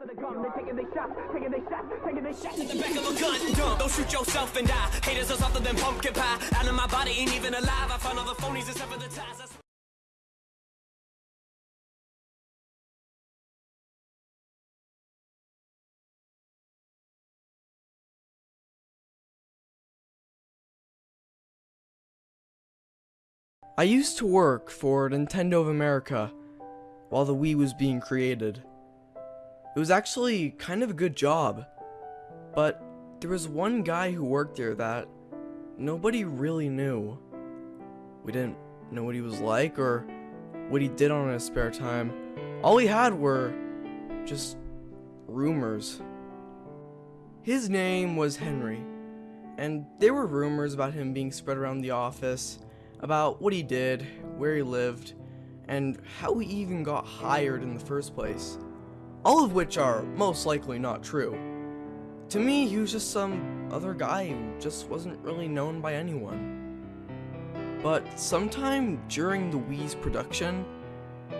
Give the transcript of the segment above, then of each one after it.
after the gun. They're taking their shots, taking their shots, taking their shots. in the back of a gun. Dumb. Don't shoot yourself and die. Haters are softer than pumpkin pie. Out of my body ain't even alive. I found all the phonies except for the ties. That's I used to work for Nintendo of America while the Wii was being created. It was actually kind of a good job, but there was one guy who worked there that nobody really knew. We didn't know what he was like or what he did on his spare time. All we had were just rumors. His name was Henry, and there were rumors about him being spread around the office about what he did, where he lived, and how he even got hired in the first place. All of which are most likely not true. To me, he was just some other guy who just wasn't really known by anyone. But sometime during the Wii's production,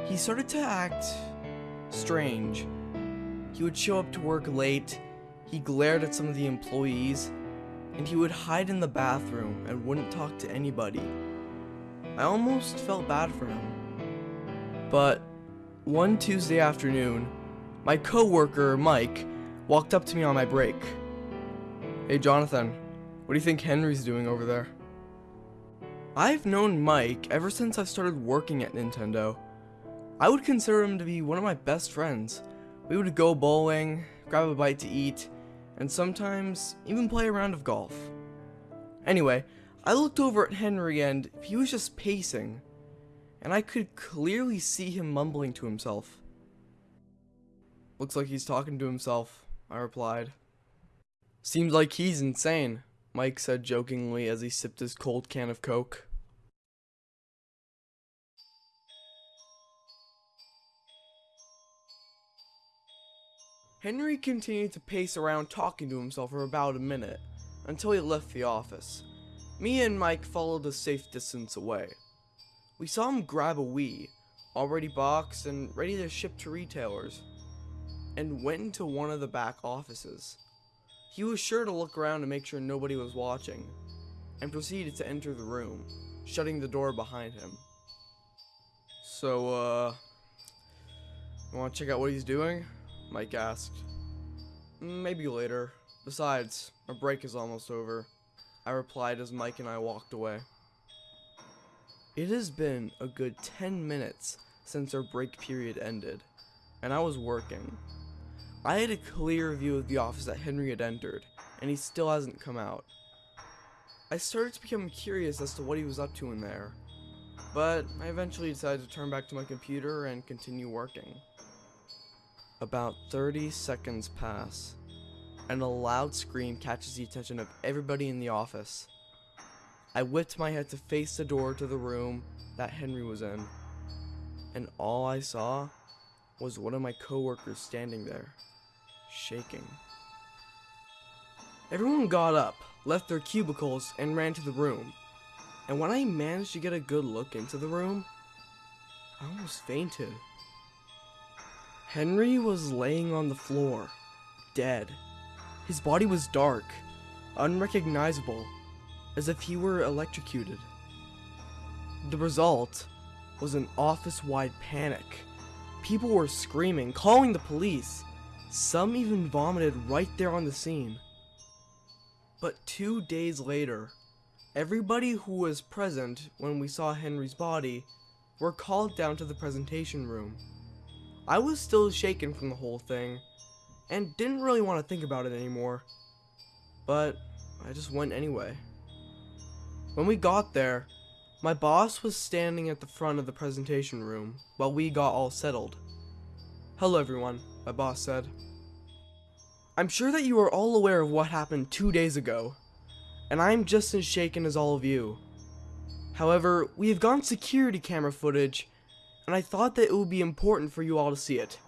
he started to act strange. He would show up to work late, he glared at some of the employees, and he would hide in the bathroom and wouldn't talk to anybody. I almost felt bad for him. But one Tuesday afternoon, my coworker Mike walked up to me on my break. Hey Jonathan, what do you think Henry's doing over there? I've known Mike ever since I started working at Nintendo. I would consider him to be one of my best friends. We would go bowling, grab a bite to eat, and sometimes even play a round of golf. Anyway, I looked over at Henry and he was just pacing, and I could clearly see him mumbling to himself. Looks like he's talking to himself, I replied. Seems like he's insane, Mike said jokingly as he sipped his cold can of Coke. Henry continued to pace around talking to himself for about a minute, until he left the office. Me and Mike followed a safe distance away. We saw him grab a Wii, already boxed and ready to ship to retailers, and went into one of the back offices. He was sure to look around to make sure nobody was watching, and proceeded to enter the room, shutting the door behind him. So, uh, you want to check out what he's doing? Mike asked. Maybe later. Besides, our break is almost over. I replied as Mike and I walked away. It has been a good 10 minutes since our break period ended, and I was working. I had a clear view of the office that Henry had entered, and he still hasn't come out. I started to become curious as to what he was up to in there, but I eventually decided to turn back to my computer and continue working. About 30 seconds pass, and a loud scream catches the attention of everybody in the office. I whipped my head to face the door to the room that Henry was in, and all I saw was one of my coworkers standing there, shaking. Everyone got up, left their cubicles, and ran to the room. And when I managed to get a good look into the room, I almost fainted. Henry was laying on the floor, dead. His body was dark, unrecognizable, as if he were electrocuted. The result was an office-wide panic. People were screaming, calling the police. Some even vomited right there on the scene. But two days later, everybody who was present when we saw Henry's body were called down to the presentation room. I was still shaken from the whole thing, and didn't really want to think about it anymore. But I just went anyway. When we got there, my boss was standing at the front of the presentation room while we got all settled. Hello everyone, my boss said. I'm sure that you are all aware of what happened two days ago, and I am just as shaken as all of you. However, we have gotten security camera footage, and I thought that it would be important for you all to see it.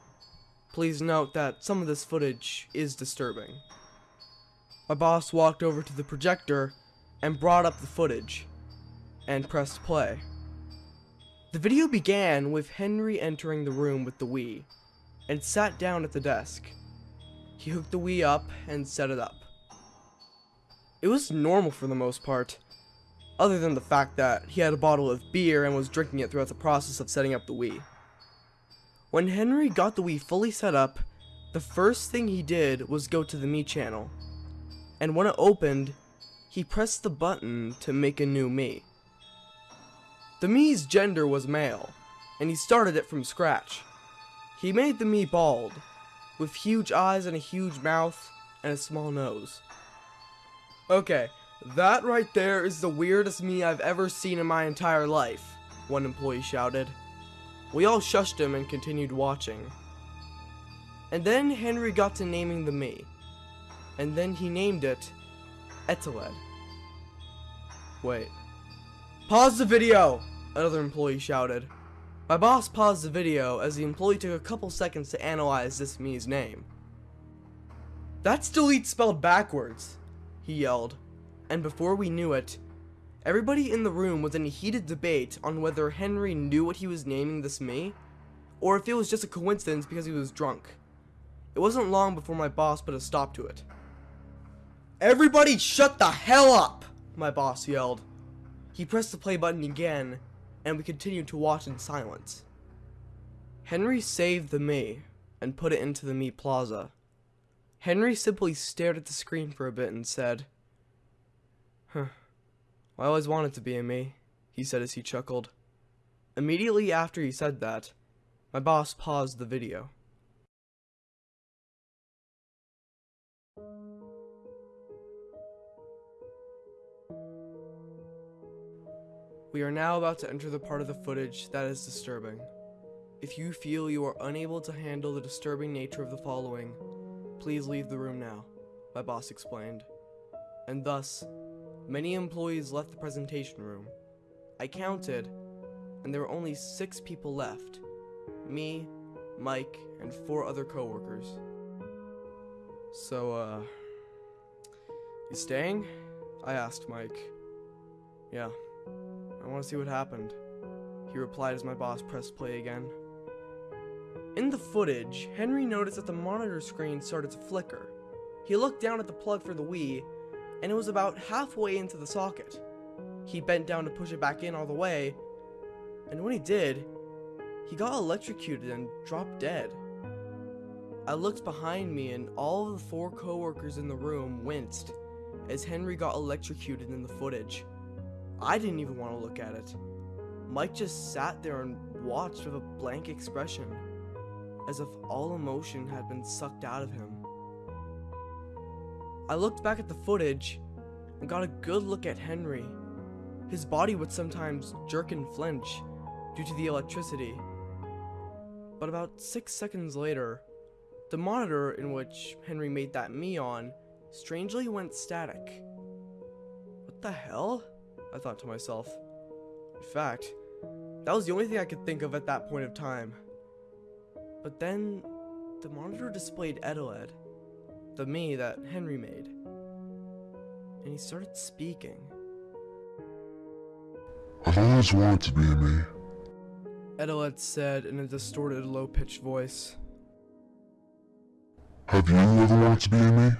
Please note that some of this footage is disturbing. My boss walked over to the projector and brought up the footage, and pressed play. The video began with Henry entering the room with the Wii, and sat down at the desk. He hooked the Wii up and set it up. It was normal for the most part, other than the fact that he had a bottle of beer and was drinking it throughout the process of setting up the Wii. When Henry got the Wii fully set up, the first thing he did was go to the Mii channel. And when it opened, he pressed the button to make a new Mii. The Mii's gender was male, and he started it from scratch. He made the Mii bald, with huge eyes and a huge mouth and a small nose. Okay, that right there is the weirdest Mii I've ever seen in my entire life, one employee shouted. We all shushed him and continued watching. And then Henry got to naming the Mii. And then he named it Eteled. Wait. Pause the video! Another employee shouted. My boss paused the video as the employee took a couple seconds to analyze this Mii's name. That's delete spelled backwards, he yelled. And before we knew it, everybody in the room was in a heated debate on whether Henry knew what he was naming this Mii, or if it was just a coincidence because he was drunk. It wasn't long before my boss put a stop to it. Everybody shut the hell up! My boss yelled. He pressed the play button again, and we continued to watch in silence. Henry saved the Mii and put it into the Mii Plaza. Henry simply stared at the screen for a bit and said, Huh, I always wanted to be a Mii, he said as he chuckled. Immediately after he said that, my boss paused the video. We are now about to enter the part of the footage that is disturbing. If you feel you are unable to handle the disturbing nature of the following, please leave the room now, my boss explained. And thus, many employees left the presentation room. I counted, and there were only six people left. Me, Mike, and four other coworkers. So, uh, you staying? I asked Mike. Yeah. I want to see what happened. He replied as my boss pressed play again. In the footage, Henry noticed that the monitor screen started to flicker. He looked down at the plug for the Wii, and it was about halfway into the socket. He bent down to push it back in all the way, and when he did, he got electrocuted and dropped dead. I looked behind me and all of the four coworkers in the room winced as Henry got electrocuted in the footage. I didn't even want to look at it. Mike just sat there and watched with a blank expression, as if all emotion had been sucked out of him. I looked back at the footage and got a good look at Henry. His body would sometimes jerk and flinch due to the electricity. But about six seconds later, the monitor in which Henry made that Mii on strangely went static. What the hell? I thought to myself. In fact, that was the only thing I could think of at that point of time. But then, the monitor displayed Eteled, the Mii that Henry made. And he started speaking. I've always wanted to be me. Eteled said in a distorted, low-pitched voice. Have you ever wanted to be a Mii?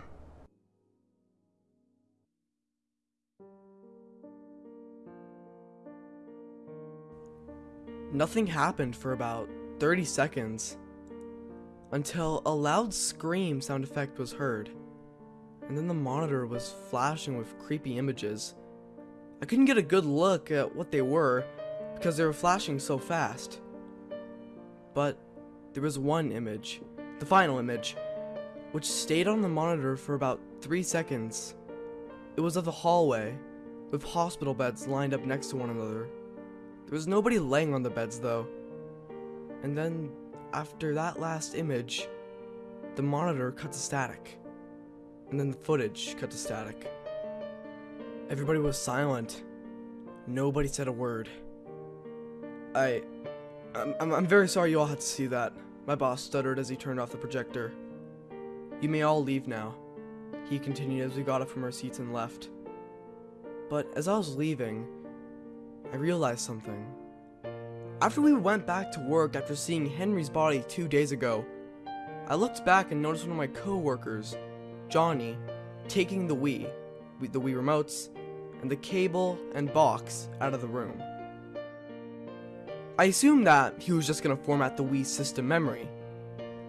Nothing happened for about 30 seconds until a loud scream sound effect was heard. And then the monitor was flashing with creepy images. I couldn't get a good look at what they were because they were flashing so fast. But there was one image, the final image, which stayed on the monitor for about 3 seconds. It was of the hallway, with hospital beds lined up next to one another. There was nobody laying on the beds though. And then, after that last image, the monitor cut to static. And then the footage cut to static. Everybody was silent. Nobody said a word. I... I'm, I'm, very sorry you all had to see that. My boss stuttered as he turned off the projector. You may all leave now, he continued as we got up from our seats and left. But as I was leaving, I realized something. After we went back to work after seeing Henry's body two days ago, I looked back and noticed one of my co-workers, Johnny, taking the Wii, the Wii remotes, and the cable and box out of the room. I assumed that he was just gonna format the Wii system memory,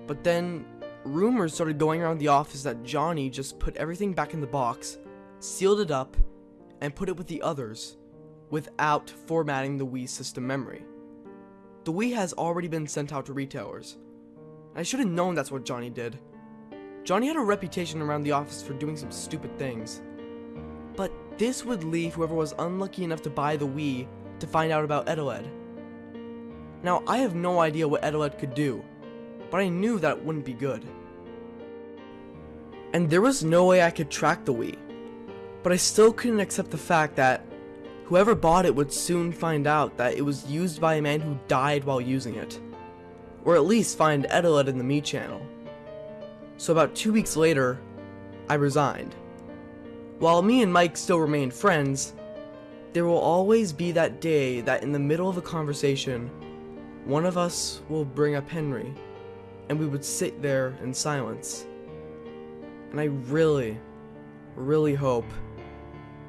but then rumors started going around the office that Johnny just put everything back in the box, sealed it up, and put it with the others without formatting the Wii system memory. The Wii has already been sent out to retailers. I should have known that's what Johnny did. Johnny had a reputation around the office for doing some stupid things. But this would leave whoever was unlucky enough to buy the Wii to find out about Eteled. Now, I have no idea what Eteled could do, but I knew that it wouldn't be good. And there was no way I could track the Wii, but I still couldn't accept the fact that whoever bought it would soon find out that it was used by a man who died while using it. Or at least find Eteled in the Mii channel. So about two weeks later, I resigned. While me and Mike still remained friends, there will always be that day that in the middle of a conversation, one of us will bring up Henry and we would sit there in silence. And I really, really hope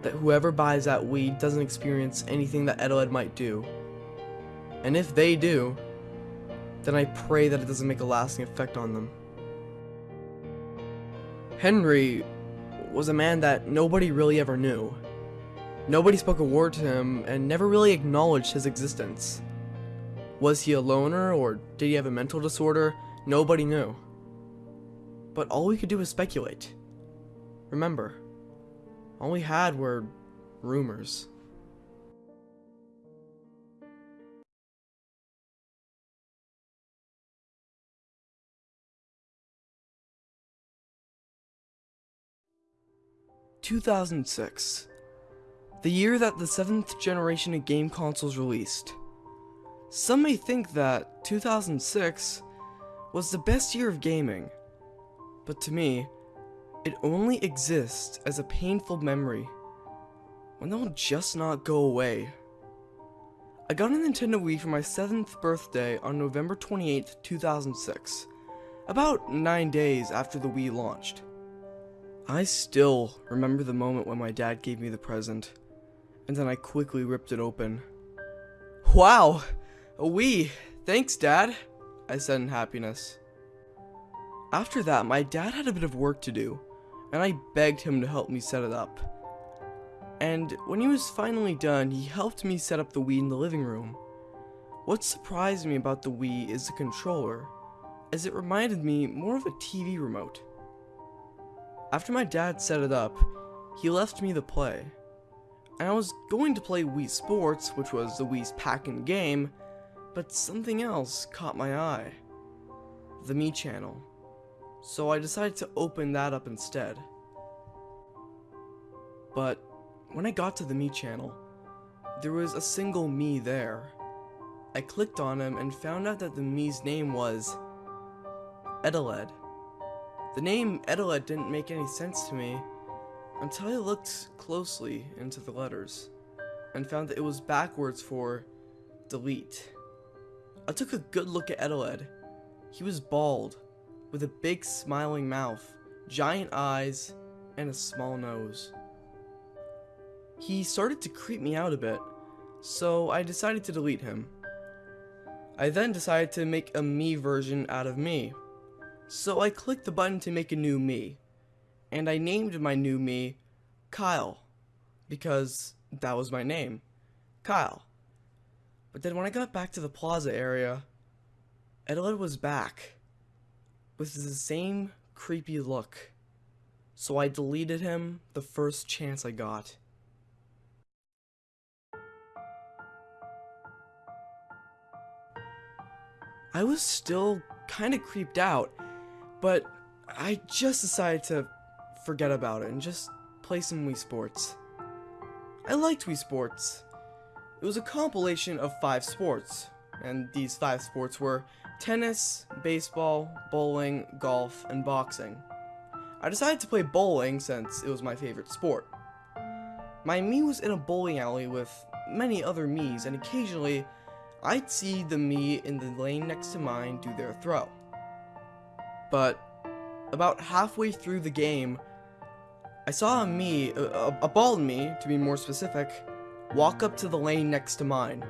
that whoever buys that weed doesn't experience anything that Eteled might do. And if they do, then I pray that it doesn't make a lasting effect on them. Henry was a man that nobody really ever knew. Nobody spoke a word to him and never really acknowledged his existence. Was he a loner or did he have a mental disorder? Nobody knew. But all we could do was speculate. Remember, all we had were rumors. Two thousand six, the year that the seventh generation of game consoles released. Some may think that 2006 was the best year of gaming, but to me, it only exists as a painful memory, one that will just not go away. I got a Nintendo Wii for my 7th birthday on November 28, 2006, about 9 days after the Wii launched. I still remember the moment when my dad gave me the present, and then I quickly ripped it open. Wow! A Wii! Thanks, Dad! I said in happiness. After that, my dad had a bit of work to do, and I begged him to help me set it up. And when he was finally done, he helped me set up the Wii in the living room. What surprised me about the Wii is the controller, as it reminded me more of a TV remote. After my dad set it up, he left me the play. And I was going to play Wii Sports, which was the Wii's pack-in game, but something else caught my eye. The Mii channel. So I decided to open that up instead. But when I got to the Mii channel, there was a single Mii there. I clicked on him and found out that the Mii's name was Eteled. The name Eteled didn't make any sense to me until I looked closely into the letters and found that it was backwards for delete. I took a good look at Eteled. He was bald, with a big smiling mouth, giant eyes, and a small nose. He started to creep me out a bit, so I decided to delete him. I then decided to make a Mii version out of me. So I clicked the button to make a new Mii, and I named my new Mii Kyle, because that was my name, Kyle. But then when I got back to the plaza area, Eteled was back with the same creepy look. So I deleted him the first chance I got. I was still kind of creeped out, but I just decided to forget about it and just play some Wii Sports. I liked Wii Sports. It was a compilation of five sports, and these five sports were tennis, baseball, bowling, golf, and boxing. I decided to play bowling since it was my favorite sport. My Mii was in a bowling alley with many other Mii's, and occasionally I'd see the Mii in the lane next to mine do their throw. but about halfway through the game, I saw a Mii, a, a, bald Mii, to be more specific, walk up to the lane next to mine.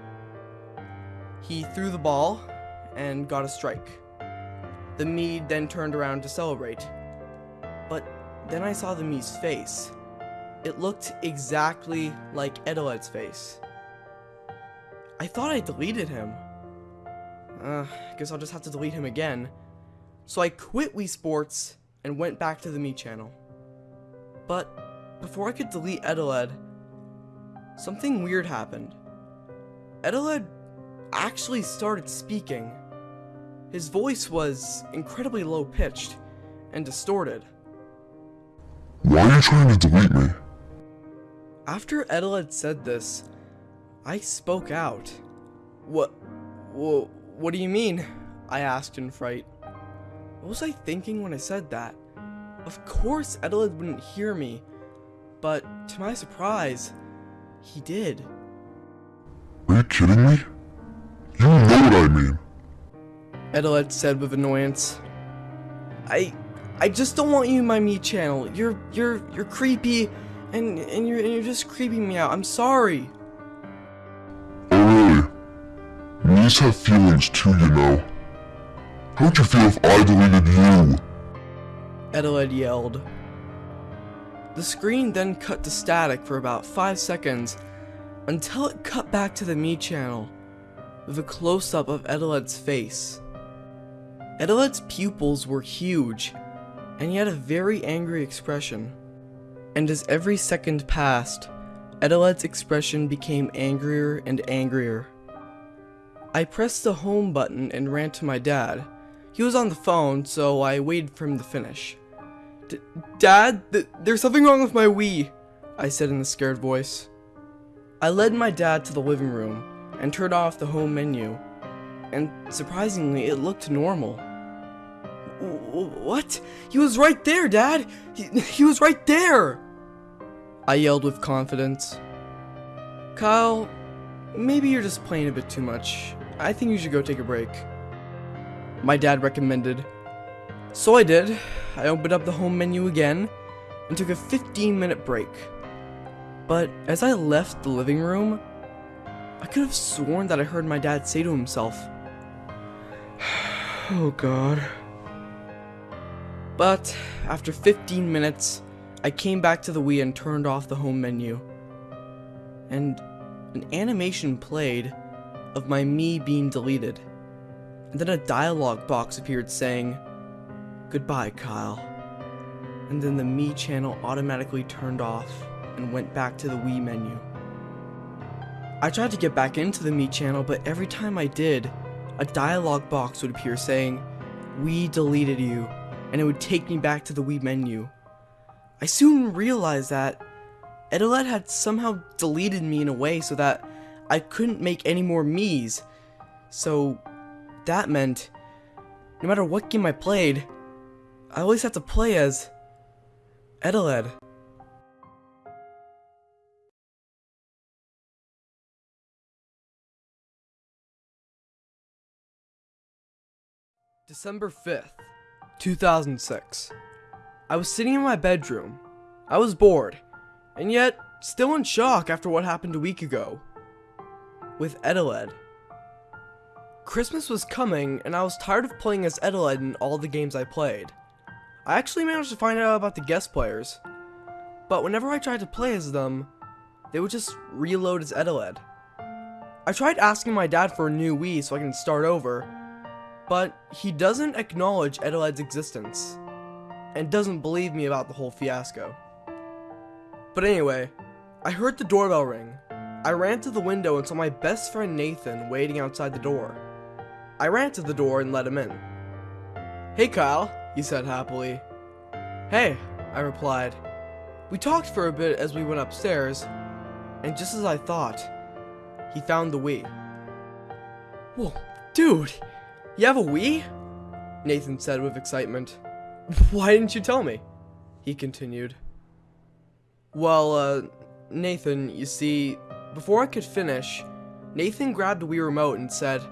He threw the ball and got a strike. The Mii then turned around to celebrate. But then I saw the Mii's face. It looked exactly like Eteled's face. I thought I deleted him. Uh, guess I'll just have to delete him again. So I quit Wii Sports and went back to the Mii channel. But before I could delete Eteled, something weird happened. Eteled actually started speaking. His voice was incredibly low pitched and distorted. Why are you trying to delete me? After Eteled said this, I spoke out. What, what, what do you mean? I asked in fright. What was I thinking when I said that? Of course Eteled wouldn't hear me, but to my surprise, he did. Are you kidding me? You know what I mean. Eteled said with annoyance. I I just don't want you in my Mii channel. You're you're you're creepy and and you're and you're just creeping me out. I'm sorry. Oh really? Knees have feelings too, you know. How would you feel if I deleted you? Eteled yelled. The screen then cut to static for about 5 seconds until it cut back to the Mii channel with a close-up of Eteled's face. Eteled's pupils were huge and he had a very angry expression. And as every second passed, Eteled's expression became angrier and angrier. I pressed the home button and ran to my dad. He was on the phone, so I waited for him to finish. Dad, th there's something wrong with my Wii, I said in a scared voice. I led my dad to the living room and turned off the home menu, and surprisingly, it looked normal. What? He was right there, Dad! He, he was right there! I yelled with confidence. Kyle, maybe you're just playing a bit too much. I think you should go take a break. My dad recommended. So I did. I opened up the home menu again and took a 15 minute break. But as I left the living room, I could have sworn that I heard my dad say to himself, Oh god. But after 15 minutes, I came back to the Wii and turned off the home menu. And an animation played of my Mii being deleted. And then a dialogue box appeared saying, Goodbye, Kyle. And then the Mii channel automatically turned off and went back to the Wii menu. I tried to get back into the Mii channel, but every time I did, a dialogue box would appear saying, We deleted you, and it would take me back to the Wii menu. I soon realized that Eteled had somehow deleted me in a way so that I couldn't make any more Mii's. So that meant no matter what game I played, I always had to play as Eteled. December 5th, 2006. I was sitting in my bedroom. I was bored, and yet still in shock after what happened a week ago. With Eteled. Christmas was coming, and I was tired of playing as Eteled in all the games I played. I actually managed to find out about the guest players, but whenever I tried to play as them, they would just reload as Eteled. I tried asking my dad for a new Wii so I can start over, but he doesn't acknowledge Eteled's existence, and doesn't believe me about the whole fiasco. But anyway, I heard the doorbell ring. I ran to the window and saw my best friend Nathan waiting outside the door. I ran to the door and let him in. Hey Kyle, he said happily. Hey, I replied. We talked for a bit as we went upstairs, and just as I thought, he found the Wii. Whoa, dude, you have a Wii? Nathan said with excitement. Why didn't you tell me? He continued. Well, uh, Nathan, you see, before I could finish, Nathan grabbed a Wii remote and said,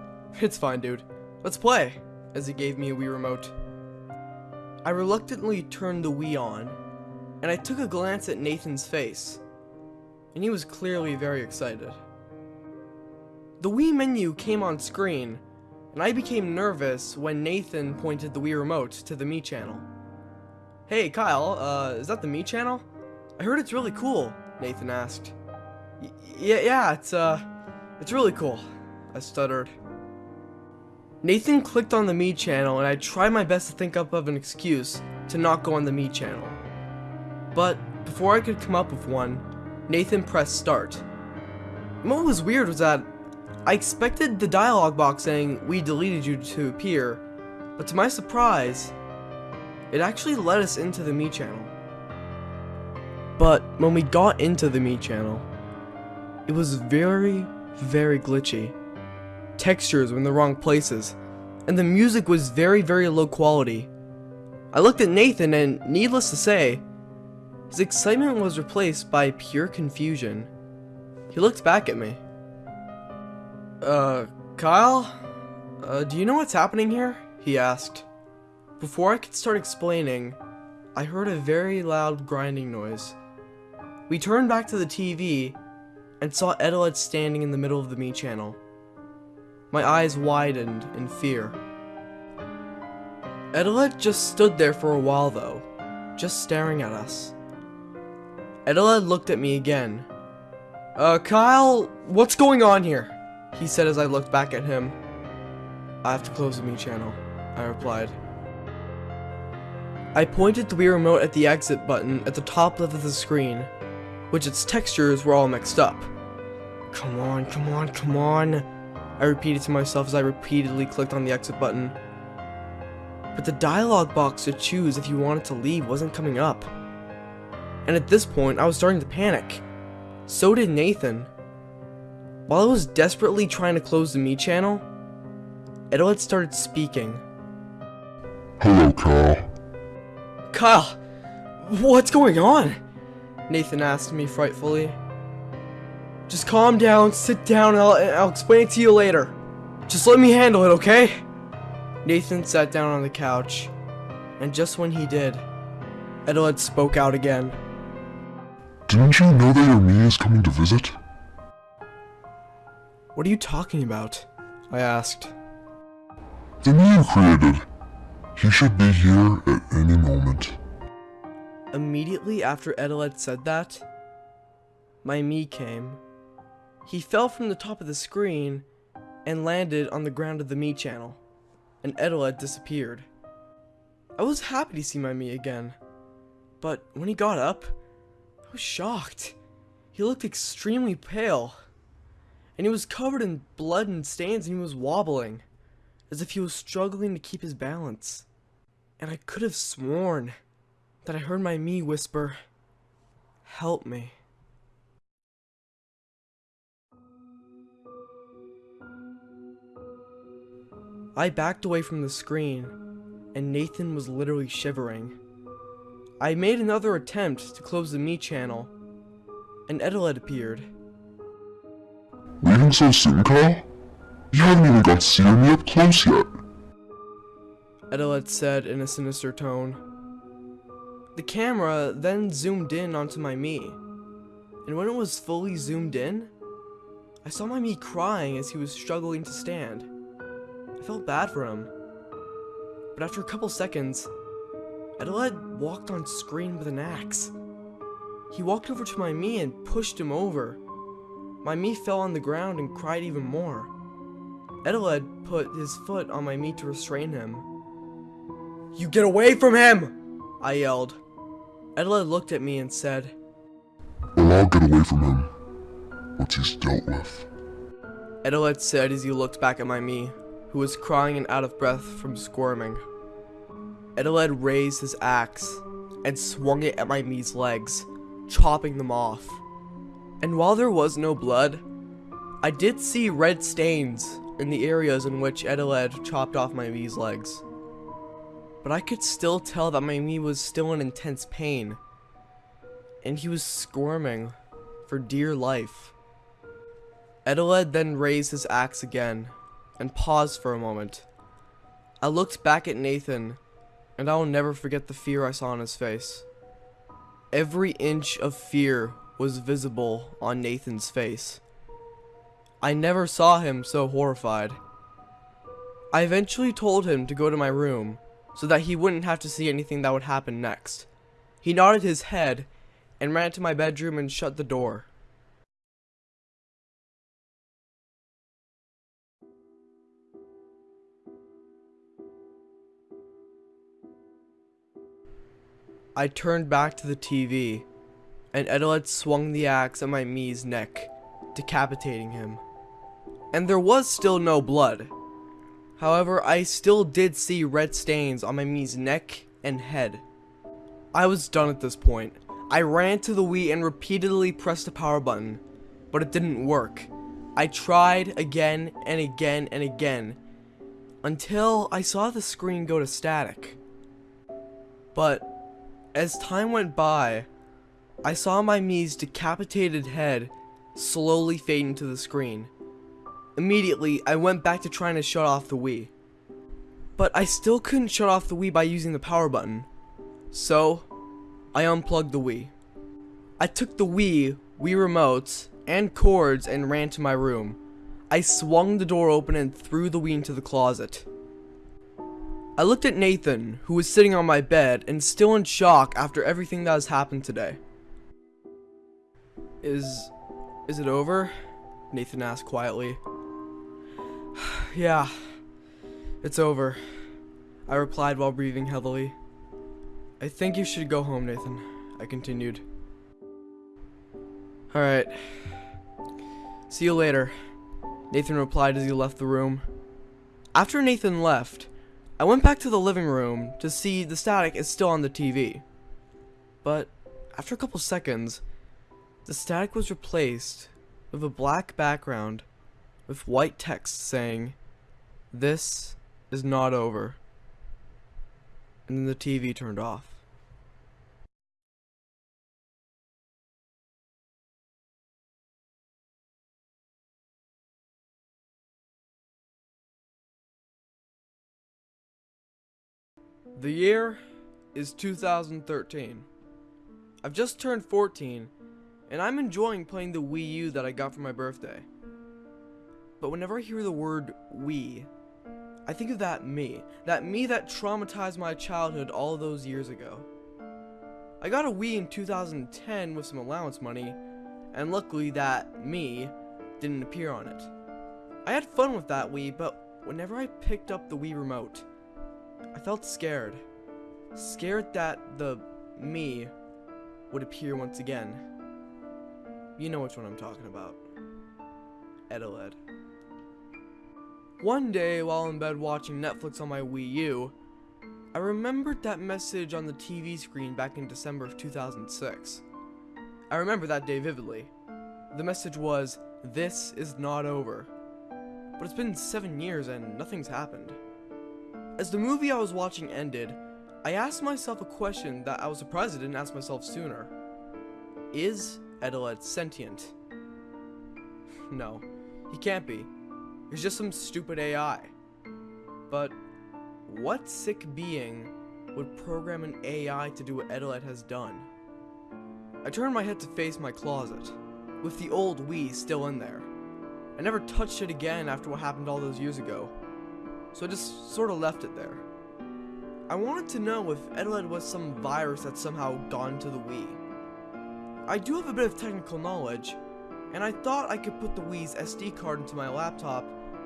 It's fine, dude. Let's play, as he gave me a Wii remote. I reluctantly turned the Wii on, and I took a glance at Nathan's face, and he was clearly very excited. The Wii menu came on screen, and I became nervous when Nathan pointed the Wii remote to the Mii channel. Hey Kyle, uh, is that the Mii channel? I heard it's really cool, Nathan asked. Yeah, yeah, it's, uh, it's really cool, I stuttered. Nathan clicked on the Mii channel and I tried my best to think up of an excuse to not go on the Mii channel. But before I could come up with one, Nathan pressed start. What was weird was that I expected the dialog box saying we deleted you to appear, but to my surprise, it actually led us into the Mii channel. But when we got into the Mii channel, it was very, very glitchy. Textures were in the wrong places, and the music was very, very low quality. I looked at Nathan and, needless to say, his excitement was replaced by pure confusion. He looked back at me. Uh, Kyle? Uh, do you know what's happening here? He asked. Before I could start explaining, I heard a very loud grinding noise. We turned back to the TV and saw Eteled standing in the middle of the Mii channel. My eyes widened in fear. Eteled just stood there for a while though, just staring at us. Eteled looked at me again. Uh, Kyle, what's going on here? He said as I looked back at him. I have to close the Mii channel, I replied. I pointed the Wii remote at the exit button at the top left of the screen, which its textures were all mixed up. Come on, come on, come on, I repeated to myself as I repeatedly clicked on the exit button. But the dialog box to choose if you wanted to leave wasn't coming up. And at this point, I was starting to panic. So did Nathan. While I was desperately trying to close the Mii channel, Eteled started speaking. Hello, Kyle. Kyle, what's going on? Nathan asked me frightfully. Just calm down, sit down, and I'll, I'll explain it to you later. Just let me handle it, okay? Nathan sat down on the couch, and just when he did, Eteled spoke out again. Didn't you know that your Mii is coming to visit? What are you talking about? I asked. The Mii you created. He should be here at any moment. Immediately after Eteled said that, my Mii came. He fell from the top of the screen and landed on the ground of the Mii channel, and Eteled disappeared. I was happy to see my Mii again, but when he got up, I was shocked. He looked extremely pale, and he was covered in blood and stains and he was wobbling, as if he was struggling to keep his balance. And I could have sworn that I heard my Mii whisper, Help me. I backed away from the screen, and Nathan was literally shivering. I made another attempt to close the Mii channel, and Eteled appeared. Leaving so soon, Kyle? You haven't even got to see me up close yet. Eteled said in a sinister tone. The camera then zoomed in onto my Mii, and when it was fully zoomed in, I saw my Mii crying as he was struggling to stand. I felt bad for him. But after a couple seconds, Eteled walked on screen with an axe. He walked over to my Mii and pushed him over. My Mii fell on the ground and cried even more. Eteled put his foot on my Mii to restrain him. You get away from him! I yelled. Eteled looked at me and said, Well, I'll get away from him. Once he's dealt with. Eteled said as he looked back at my Mii, who was crying and out of breath from squirming. Eteled raised his axe and swung it at my Mii's legs, chopping them off. And while there was no blood, I did see red stains in the areas in which Eteled chopped off my Mii's legs. But I could still tell that my Mii was still in intense pain, and he was squirming for dear life. Eteled then raised his axe again and paused for a moment. I looked back at Nathan, and I will never forget the fear I saw on his face. Every inch of fear was visible on Nathan's face. I never saw him so horrified. I eventually told him to go to my room so that he wouldn't have to see anything that would happen next. He nodded his head and ran to my bedroom and shut the door. I turned back to the TV, and Eteled swung the axe at my Mii's neck, decapitating him. And there was still no blood. However, I still did see red stains on my Mii's neck and head. I was done at this point. I ran to the Wii and repeatedly pressed the power button, but it didn't work. I tried again and again and again, until I saw the screen go to static. But as time went by, I saw my Mii's decapitated head slowly fade into the screen. Immediately, I went back to trying to shut off the Wii. But I still couldn't shut off the Wii by using the power button. So, I unplugged the Wii. I took the Wii, Wii remotes, and cords and ran to my room. I swung the door open and threw the Wii into the closet. I looked at Nathan, who was sitting on my bed and still in shock after everything that has happened today. Is... is it over? Nathan asked quietly. yeah, it's over. I replied while breathing heavily. I think you should go home, Nathan, I continued. Alright. See you later, Nathan replied as he left the room. After Nathan left, I went back to the living room to see the static is still on the TV. But after a couple seconds, the static was replaced with a black background with white text saying, This is not over. And then the TV turned off. The year is 2013. I've just turned 14, and I'm enjoying playing the Wii U that I got for my birthday. But whenever I hear the word Wii, I think of that Mii. That Mii that traumatized my childhood all those years ago. I got a Wii in 2010 with some allowance money, and luckily that Mii didn't appear on it. I had fun with that Wii, but whenever I picked up the Wii remote, I felt scared. Scared that the Mii would appear once again. You know which one I'm talking about. Eteled. One day, while in bed watching Netflix on my Wii U, I remembered that message on the TV screen back in December of 2006. I remember that day vividly. The message was, This is not over. But it's been seven years and nothing's happened. As the movie I was watching ended, I asked myself a question that I was surprised I didn't ask myself sooner. Is Eteled sentient? No, he can't be. He's just some stupid AI. But what sick being would program an AI to do what Eteled has done? I turned my head to face my closet, with the old Wii still in there. I never touched it again after what happened all those years ago, so I just sort of left it there. I wanted to know if Eteled was some virus that somehow got into the Wii. I do have a bit of technical knowledge, and I thought I could put the Wii's SD card into my laptop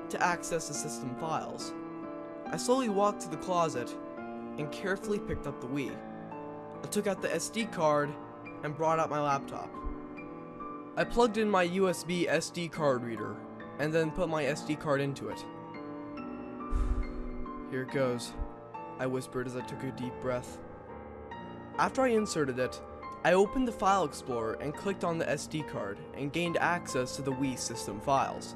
to access the system files. I slowly walked to the closet and carefully picked up the Wii. I took out the SD card and brought out my laptop. I plugged in my USB SD card reader and then put my SD card into it. Here it goes, I whispered as I took a deep breath. After I inserted it, I opened the File Explorer and clicked on the SD card and gained access to the Wii system files.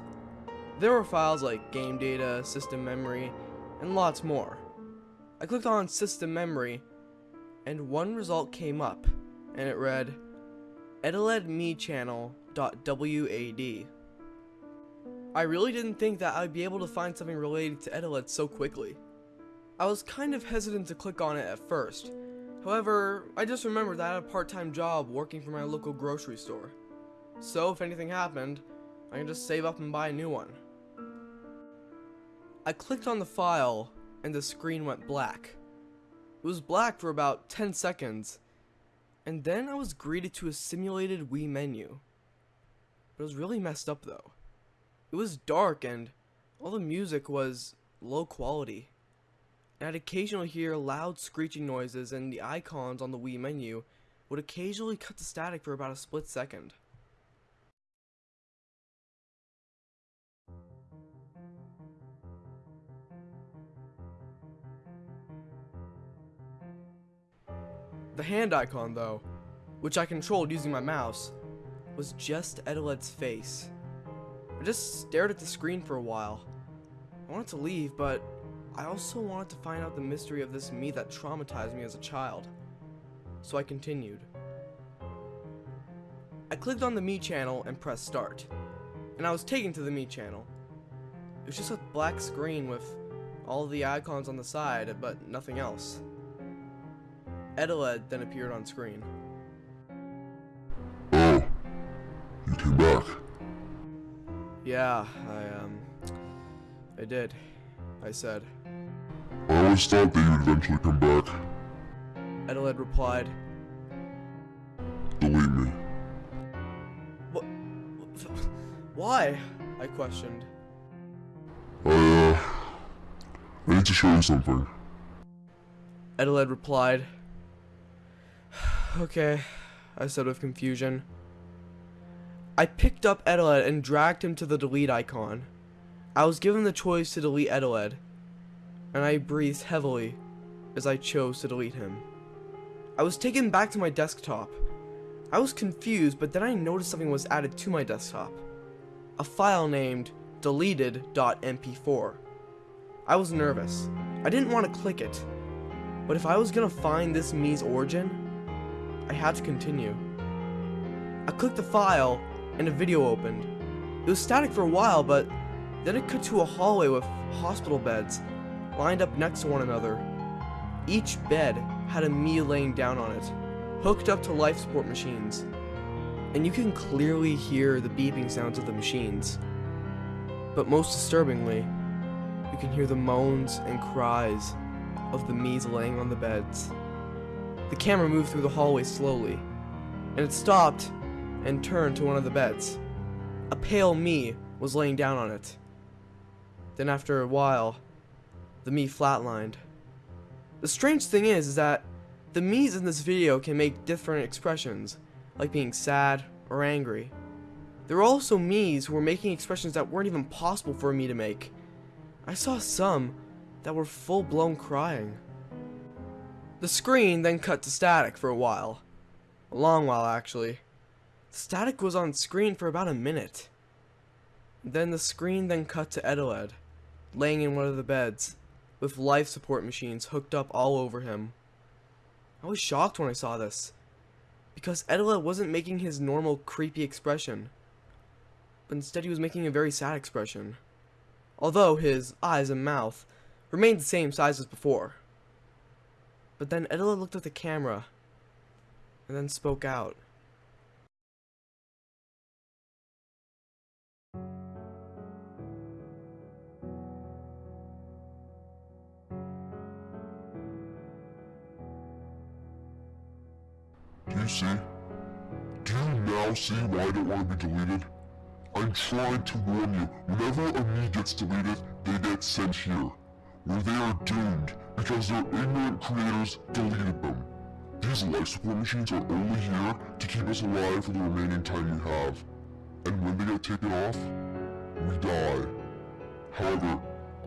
There were files like game data, system memory, and lots more. I clicked on system memory, and one result came up, and it read, edeledmechannel.wad. I really didn't think that I'd be able to find something related to Eteled so quickly. I was kind of hesitant to click on it at first. However, I just remembered that I had a part-time job working for my local grocery store. So if anything happened, I can just save up and buy a new one. I clicked on the file and the screen went black. It was black for about 10 seconds, and then I was greeted to a simulated Wii menu. But it was really messed up though. It was dark and all the music was low quality. I'd occasionally hear loud screeching noises and the icons on the Wii menu would occasionally cut to static for about a split second. The hand icon, though, which I controlled using my mouse, was just Eteled's face. I just stared at the screen for a while. I wanted to leave, but I also wanted to find out the mystery of this Mii that traumatized me as a child. So I continued. I clicked on the Mii channel and pressed start, and I was taken to the Mii channel. It was just a black screen with all the icons on the side, but nothing else. Eteled then appeared on screen. Oh, you came back. Yeah, I, um, I did. I said. I always thought that you'd eventually come back. Eteled replied, Delete me. What? Why? I questioned. I, uh, I need to show you something. Eteled replied, Okay, I said with confusion. I picked up Eteled and dragged him to the delete icon. I was given the choice to delete Eteled, and I breathed heavily as I chose to delete him. I was taken back to my desktop. I was confused, but then I noticed something was added to my desktop. A file named deleted.mp4. I was nervous. I didn't want to click it. But if I was gonna find this Mii's origin, I had to continue. I clicked the file, and a video opened. It was static for a while, but then it cut to a hallway with hospital beds, lined up next to one another. Each bed had a Mii laying down on it, hooked up to life support machines. And you can clearly hear the beeping sounds of the machines. But most disturbingly, you can hear the moans and cries of the Mii's laying on the beds. The camera moved through the hallway slowly, and it stopped and turned to one of the beds. A pale Mii was laying down on it. Then after a while, the Mii flatlined. The strange thing is, is that the Mii's in this video can make different expressions, like being sad or angry. There were also Mii's who were making expressions that weren't even possible for me to make. I saw some that were full-blown crying. The screen then cut to static for a while. A long while, actually. The static was on screen for about a minute. Then the screen then cut to Eteled, laying in one of the beds, with life support machines hooked up all over him. I was shocked when I saw this, because Eteled wasn't making his normal creepy expression, but instead he was making a very sad expression, although his eyes and mouth remained the same size as before. But then Eteled looked at the camera, and then spoke out. See? Do you now see why I don't want to be deleted? I'm trying to warn you, whenever a Mii gets deleted, they get sent here, where they are doomed because their ignorant creators deleted them. These life support machines are only here to keep us alive for the remaining time we have. And when they get taken off, we die. However,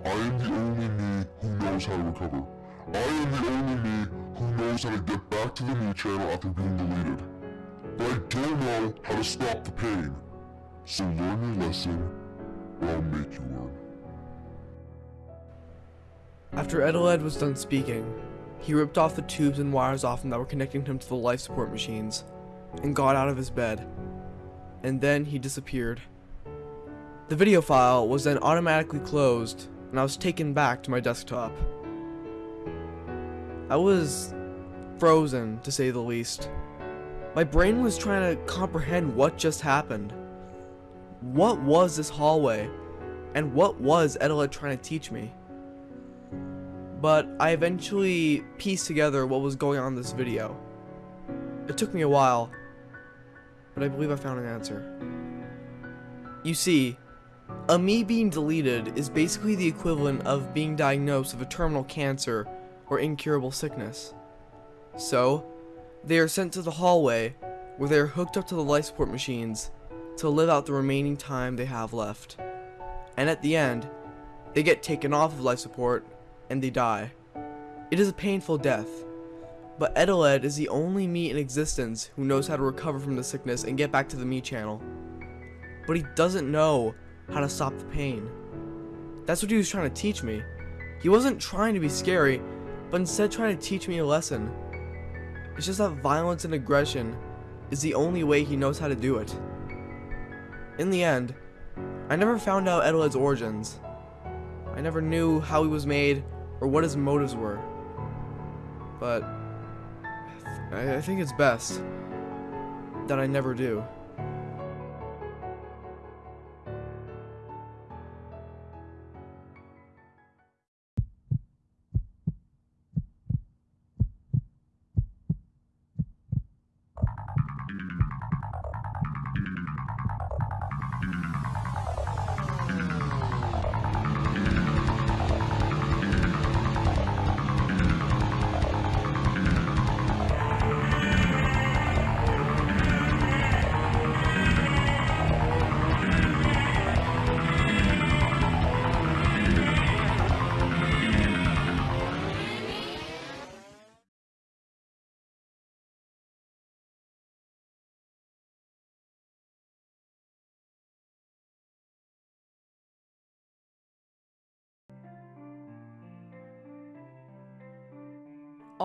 I am the only Mii who knows how to recover. I am the only Mii who knows how to get back to the Mii channel after being deleted. But I don't know how to stop the pain. So learn your lesson, or I'll make you learn. After Eteled was done speaking, he ripped off the tubes and wires off him that were connecting him to the life support machines, and got out of his bed. And then he disappeared. The video file was then automatically closed, and I was taken back to my desktop. I was frozen, to say the least. My brain was trying to comprehend what just happened. What was this hallway? And what was Eteled trying to teach me? But I eventually pieced together what was going on in this video. It took me a while, but I believe I found an answer. You see, a Mii being deleted is basically the equivalent of being diagnosed with a terminal cancer or incurable sickness. So, they are sent to the hallway where they are hooked up to the life support machines to live out the remaining time they have left. And at the end, they get taken off of life support and they die. It is a painful death, but Eteled is the only Mii in existence who knows how to recover from the sickness and get back to the Mii channel. But he doesn't know how to stop the pain. That's what he was trying to teach me. He wasn't trying to be scary, but instead trying to teach me a lesson. It's just that violence and aggression is the only way he knows how to do it. In the end, I never found out Eteled's origins. I never knew how he was made or what his motives were. But I, I think it's best that I never do.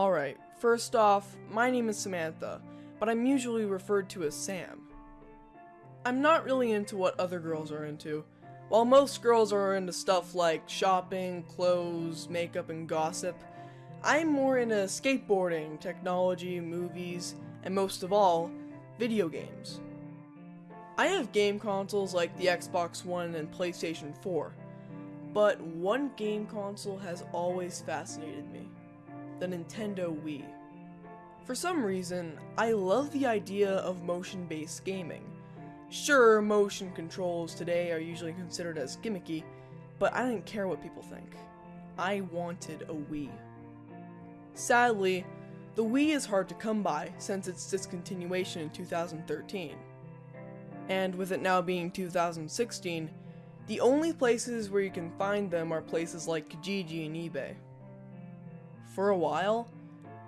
Alright, first off, my name is Samantha, but I'm usually referred to as Sam. I'm not really into what other girls are into. While most girls are into stuff like shopping, clothes, makeup, and gossip, I'm more into skateboarding, technology, movies, and most of all, video games. I have game consoles like the Xbox One and PlayStation 4, but one game console has always fascinated me the Nintendo Wii. For some reason, I love the idea of motion-based gaming. Sure, motion controls today are usually considered as gimmicky, but I didn't care what people think. I wanted a Wii. Sadly, the Wii is hard to come by since its discontinuation in 2013. And with it now being 2016, the only places where you can find them are places like Kijiji and eBay. For a while,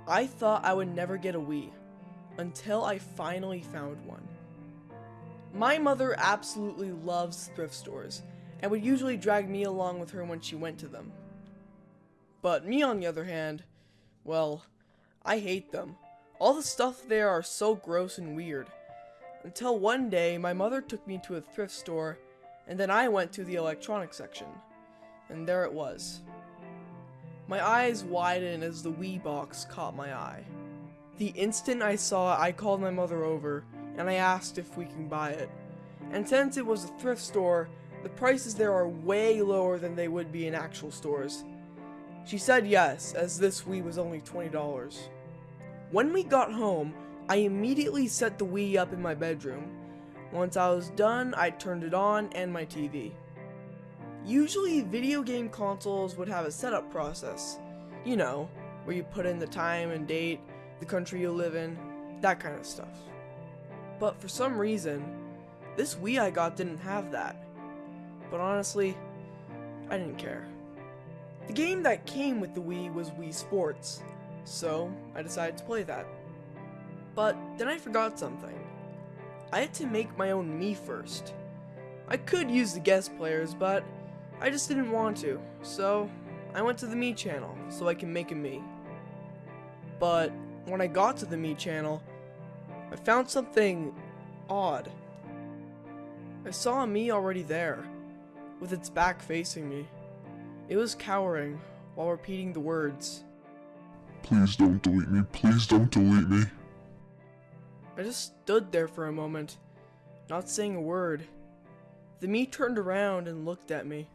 I thought I would never get a Wii, until I finally found one. My mother absolutely loves thrift stores, and would usually drag me along with her when she went to them. But me on the other hand, well, I hate them. All the stuff there are so gross and weird. Until one day, my mother took me to a thrift store, and then I went to the electronics section. And there it was. My eyes widened as the Wii box caught my eye. The instant I saw it, I called my mother over, and I asked if we can buy it. And since it was a thrift store, the prices there are way lower than they would be in actual stores. She said yes, as this Wii was only $20. When we got home, I immediately set the Wii up in my bedroom. Once I was done, I turned it on and my TV. Usually, video game consoles would have a setup process. You know, where you put in the time and date, the country you live in, that kind of stuff. But for some reason, this Wii I got didn't have that. But honestly, I didn't care. The game that came with the Wii was Wii Sports, so I decided to play that. But then I forgot something. I had to make my own Mii first. I could use the guest players, but I just didn't want to, so I went to the Mii channel so I can make a Mii. But when I got to the Mii channel, I found something odd. I saw a Mii already there, with its back facing me. It was cowering while repeating the words, Please don't delete me. Please don't delete me. I just stood there for a moment, not saying a word. The Mii turned around and looked at me.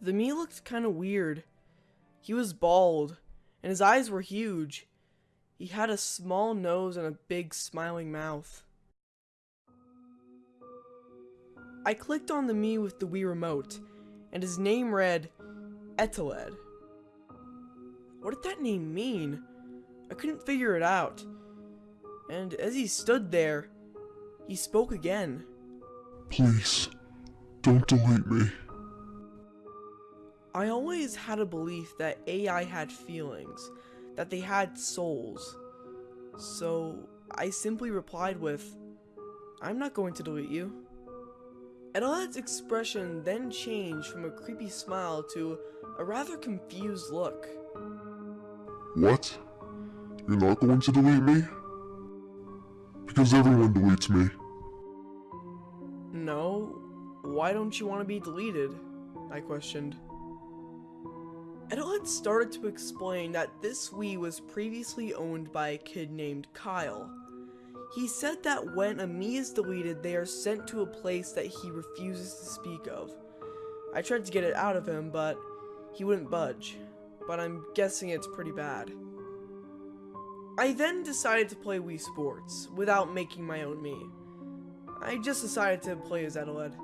The Mii looked kind of weird. He was bald, and his eyes were huge. He had a small nose and a big smiling mouth. I clicked on the Mii with the Wii remote, and his name read Eteled. What did that name mean? I couldn't figure it out. And as he stood there, he spoke again. Please, don't delete me. I always had a belief that AI had feelings, that they had souls. So I simply replied with, I'm not going to delete you. Eteled's expression then changed from a creepy smile to a rather confused look. What? You're not going to delete me? Because everyone deletes me. No, why don't you want to be deleted? I questioned. Eteled started to explain that this Wii was previously owned by a kid named Kyle. He said that when a Mii is deleted, they are sent to a place that he refuses to speak of. I tried to get it out of him, but he wouldn't budge. But I'm guessing it's pretty bad. I then decided to play Wii Sports, without making my own Mii. I just decided to play as Eteled.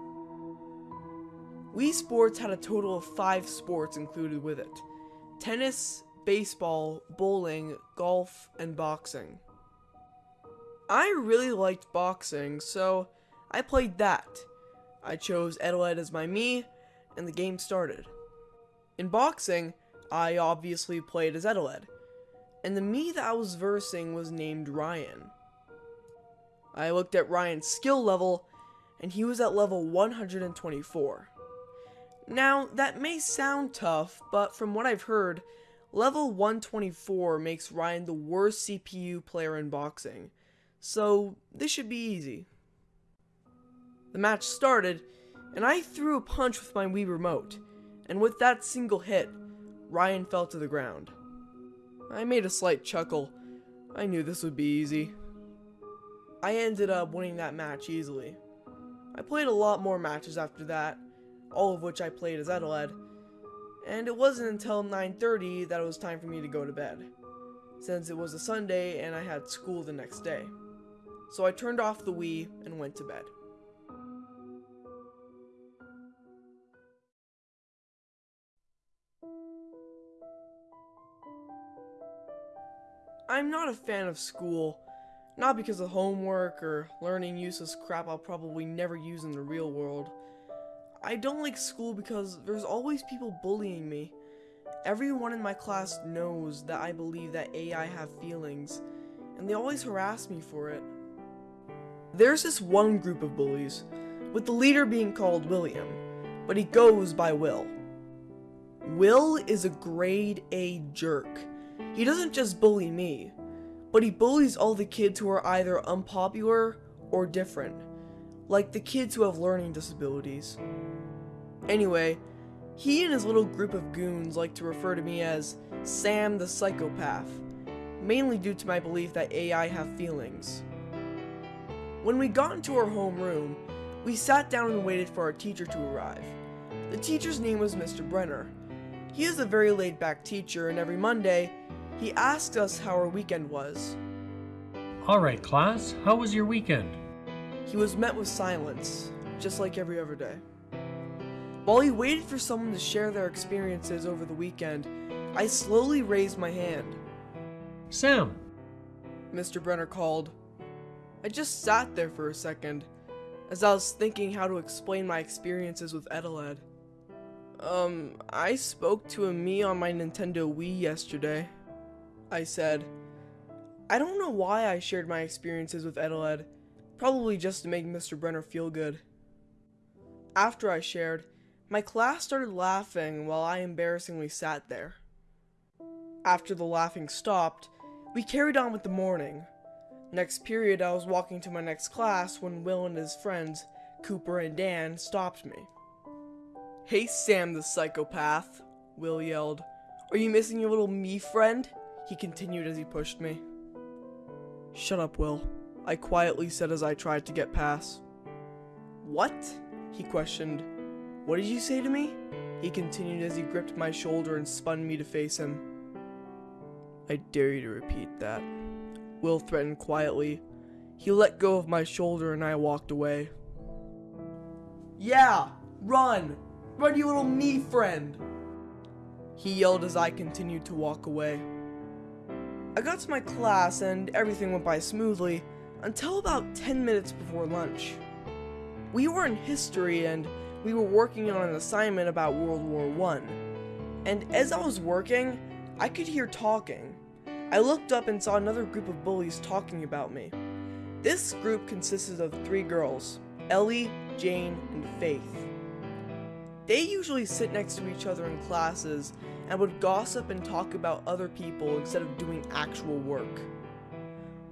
Wii Sports had a total of 5 sports included with it. Tennis, baseball, bowling, golf, and boxing. I really liked boxing, so I played that. I chose Eteled as my Mii, and the game started. In boxing, I obviously played as Eteled, and the Mii that I was versing was named Ryan. I looked at Ryan's skill level, and he was at level 124. Now, that may sound tough, but from what I've heard, level 124 makes Ryan the worst CPU player in boxing, so this should be easy. The match started, and I threw a punch with my Wii remote, and with that single hit, Ryan fell to the ground. I made a slight chuckle. I knew this would be easy. I ended up winning that match easily. I played a lot more matches after that, all of which I played as Eteled, and it wasn't until 9.30 that it was time for me to go to bed, since it was a Sunday and I had school the next day. So I turned off the Wii and went to bed. I'm not a fan of school, not because of homework or learning useless crap I'll probably never use in the real world. I don't like school because there's always people bullying me. Everyone in my class knows that I believe that AI have feelings, and they always harass me for it. There's this one group of bullies, with the leader being called William, but he goes by Will. Will is a grade A jerk. He doesn't just bully me, but he bullies all the kids who are either unpopular or different, like the kids who have learning disabilities. Anyway, he and his little group of goons like to refer to me as Sam the Psychopath, mainly due to my belief that AI have feelings. When we got into our homeroom, we sat down and waited for our teacher to arrive. The teacher's name was Mr. Brenner. He is a very laid back teacher, and every Monday, he asked us how our weekend was. Alright, class, how was your weekend? He was met with silence, just like every other day. While he waited for someone to share their experiences over the weekend, I slowly raised my hand. Sam, Mr. Brenner called. I just sat there for a second, as I was thinking how to explain my experiences with Eteled. Um, I spoke to a Mii on my Nintendo Wii yesterday. I said. I don't know why I shared my experiences with Eteled, probably just to make Mr. Brenner feel good. After I shared, my class started laughing while I embarrassingly sat there. After the laughing stopped, we carried on with the morning. Next period, I was walking to my next class when Will and his friends, Cooper and Dan, stopped me. Hey Sam the psychopath, Will yelled. Are you missing your little Mii friend? He continued as he pushed me. Shut up, Will. I quietly said as I tried to get past. What? He questioned. What did you say to me? He continued as he gripped my shoulder and spun me to face him. I dare you to repeat that. Will threatened quietly. He let go of my shoulder and I walked away. Yeah, run! Run, you little Mii friend! He yelled as I continued to walk away. I got to my class and everything went by smoothly until about 10 minutes before lunch. We were in history and we were working on an assignment about World War One. And as I was working, I could hear talking. I looked up and saw another group of bullies talking about me. This group consisted of three girls, Ellie, Jane, and Faith. They usually sit next to each other in classes and would gossip and talk about other people instead of doing actual work.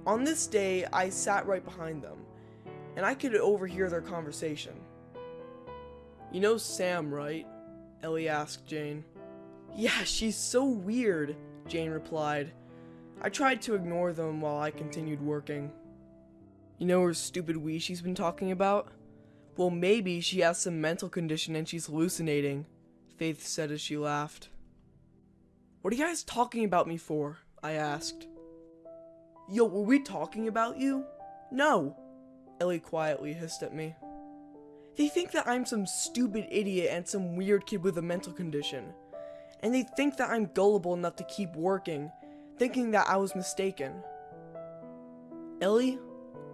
On this day, I sat right behind them, and I could overhear their conversation. You know Sam, right? Ellie asked Jane. Yeah, she's so weird, Jane replied. I tried to ignore them while I continued working. You know her stupid Wii she's been talking about? Well, maybe she has some mental condition and she's hallucinating, Faith said as she laughed. What are you guys talking about me for? I asked. Yo, were we talking about you? No, Ellie quietly hissed at me. They think that I'm some stupid idiot and some weird kid with a mental condition. And they think that I'm gullible enough to keep working, thinking that I was mistaken. Ellie,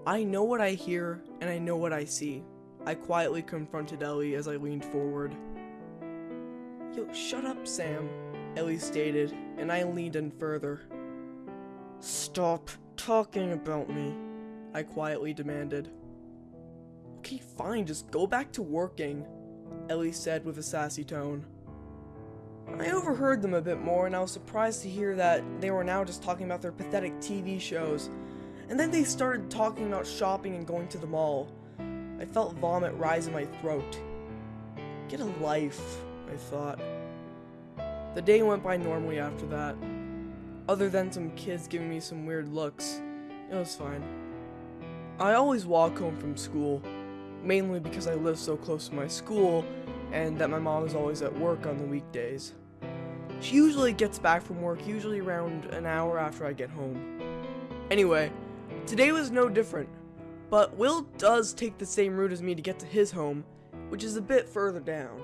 I know what I hear and I know what I see. I quietly confronted Ellie as I leaned forward. Yo, shut up, Sam, Ellie stated, and I leaned in further. Stop talking about me, I quietly demanded. Okay, fine, just go back to working, Ellie said with a sassy tone. I overheard them a bit more and I was surprised to hear that they were now just talking about their pathetic TV shows. And then they started talking about shopping and going to the mall. I felt vomit rise in my throat. Get a life, I thought. The day went by normally after that. Other than some kids giving me some weird looks, it was fine. I always walk home from school, mainly because I live so close to my school and that my mom is always at work on the weekdays. She usually gets back from work usually around an hour after I get home. Anyway, today was no different, but Will does take the same route as me to get to his home, which is a bit further down.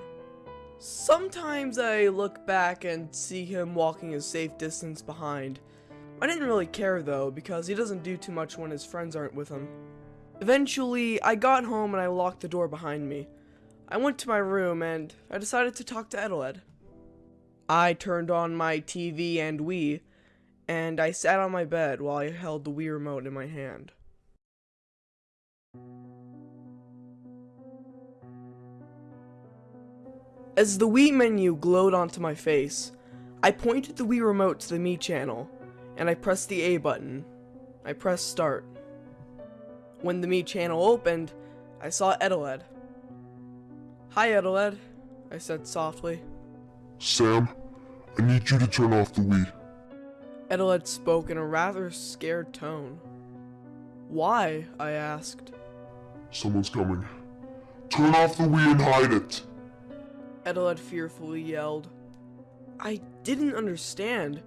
Sometimes I look back and see him walking a safe distance behind. I didn't really care though, because he doesn't do too much when his friends aren't with him. Eventually, I got home and I locked the door behind me. I went to my room and I decided to talk to Eteled. I turned on my TV and Wii, and I sat on my bed while I held the Wii remote in my hand. As the Wii menu glowed onto my face, I pointed the Wii remote to the Mii channel, and I pressed the A button. I pressed start. When the Mii channel opened, I saw Eteled. Hi, Eteled, I said softly. Sam, I need you to turn off the Wii. Eteled spoke in a rather scared tone. Why? I asked. Someone's coming. Turn off the Wii and hide it. Eteled fearfully yelled. I didn't understand.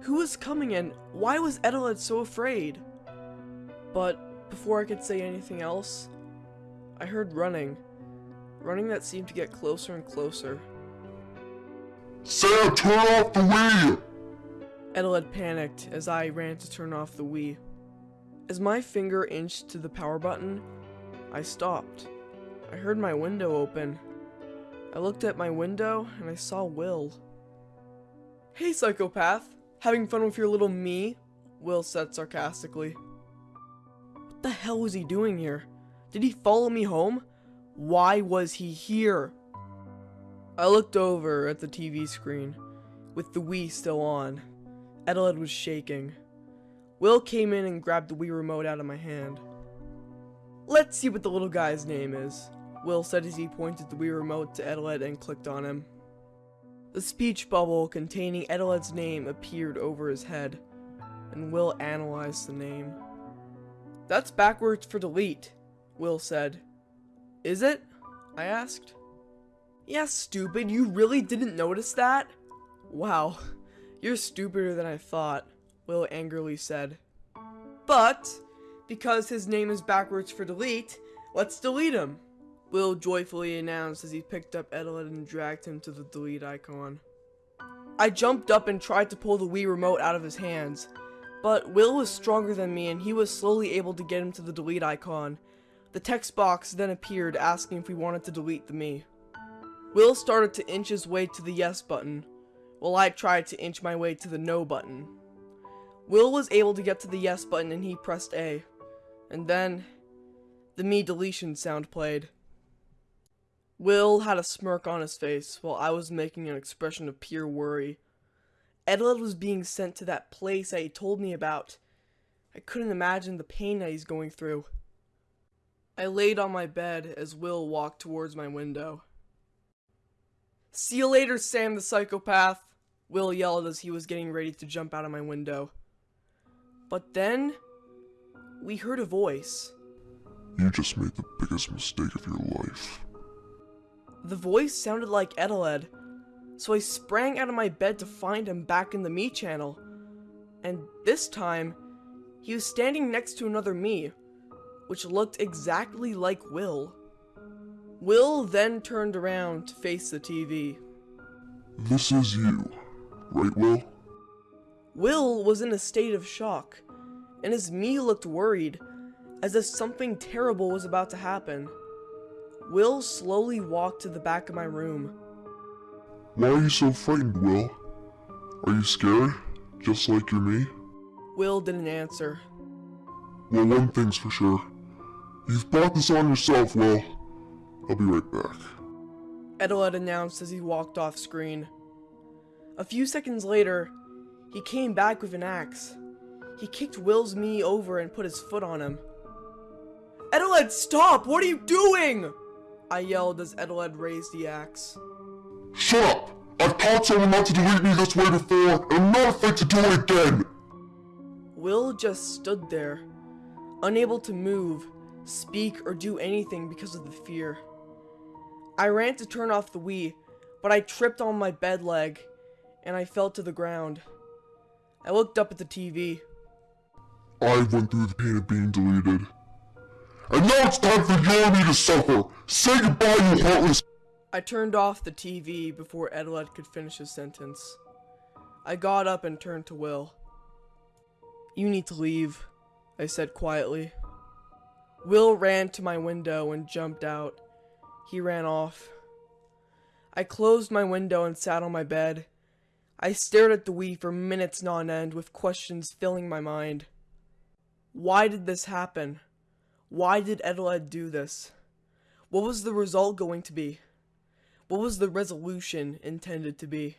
Who was coming and why was Eteled so afraid? But before I could say anything else, I heard running. Running that seemed to get closer and closer. Sam, turn off the Wii! Eteled panicked as I ran to turn off the Wii. As my finger inched to the power button, I stopped. I heard my window open. I looked at my window and I saw Will. Hey, psychopath! Having fun with your little Mii? Will said sarcastically. What the hell was he doing here? Did he follow me home? Why was he here? I looked over at the TV screen, with the Wii still on. Eteled was shaking. Will came in and grabbed the Wii remote out of my hand. Let's see what the little guy's name is, Will said as he pointed the Wii remote to Eteled and clicked on him. The speech bubble containing Eteled's name appeared over his head, and Will analyzed the name. That's backwards for delete, Will said. Is it? I asked. Yeah, stupid, you really didn't notice that? Wow, you're stupider than I thought, Will angrily said. But, because his name is backwards for delete, let's delete him. Will joyfully announced as he picked up Eteled and dragged him to the delete icon. I jumped up and tried to pull the Wii remote out of his hands, but Will was stronger than me and he was slowly able to get him to the delete icon. The text box then appeared asking if we wanted to delete the Mii. Will started to inch his way to the yes button, while I tried to inch my way to the no button. Will was able to get to the yes button and he pressed A. And then, the Mii deletion sound played. Will had a smirk on his face while I was making an expression of pure worry. Eteled was being sent to that place that he told me about. I couldn't imagine the pain that he's going through. I laid on my bed as Will walked towards my window. See you later, Sam the psychopath, Will yelled as he was getting ready to jump out of my window. But then, we heard a voice. You just made the biggest mistake of your life. The voice sounded like Eteled, so I sprang out of my bed to find him back in the Mii channel. And this time, he was standing next to another Mii, which looked exactly like Will. Will then turned around to face the TV. This is you, right, Will? Will was in a state of shock, and his Mii looked worried, as if something terrible was about to happen. Will slowly walked to the back of my room. Why are you so frightened, Will? Are you scared? Just like you're Mii? Will didn't answer. Well, one thing's for sure. You've brought this on yourself, Will. I'll be right back. Eteled announced as he walked off screen. A few seconds later, he came back with an axe. He kicked Will's Mii over and put his foot on him. Eteled, stop! What are you doing? I yelled as Eteled raised the axe. Shut up! I've taught someone not to delete me this way before, and I'm not afraid to do it again! Will just stood there, unable to move, speak, or do anything because of the fear. I ran to turn off the Wii, but I tripped on my bed leg, and I fell to the ground. I looked up at the TV. I went through the pain of being deleted. And now it's time for your Mii to suffer! Say goodbye, you heartless- I turned off the TV before Eteled could finish his sentence. I got up and turned to Will. You need to leave, I said quietly. Will ran to my window and jumped out. He ran off. I closed my window and sat on my bed. I stared at the Wii for minutes on end with questions filling my mind. Why did this happen? Why did Eteled do this? What was the result going to be? What was the resolution intended to be?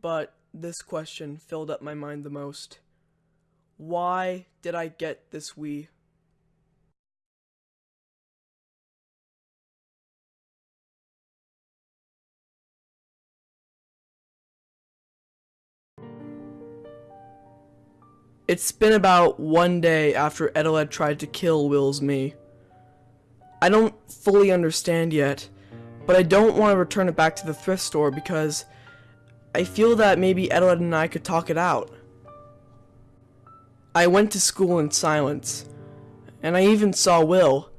But this question filled up my mind the most. Why did I get this Wii? It's been about one day after Eteled tried to kill Will's Mii. I don't fully understand yet, but I don't want to return it back to the thrift store because I feel that maybe Eteled and I could talk it out. I went to school in silence, and I even saw Will,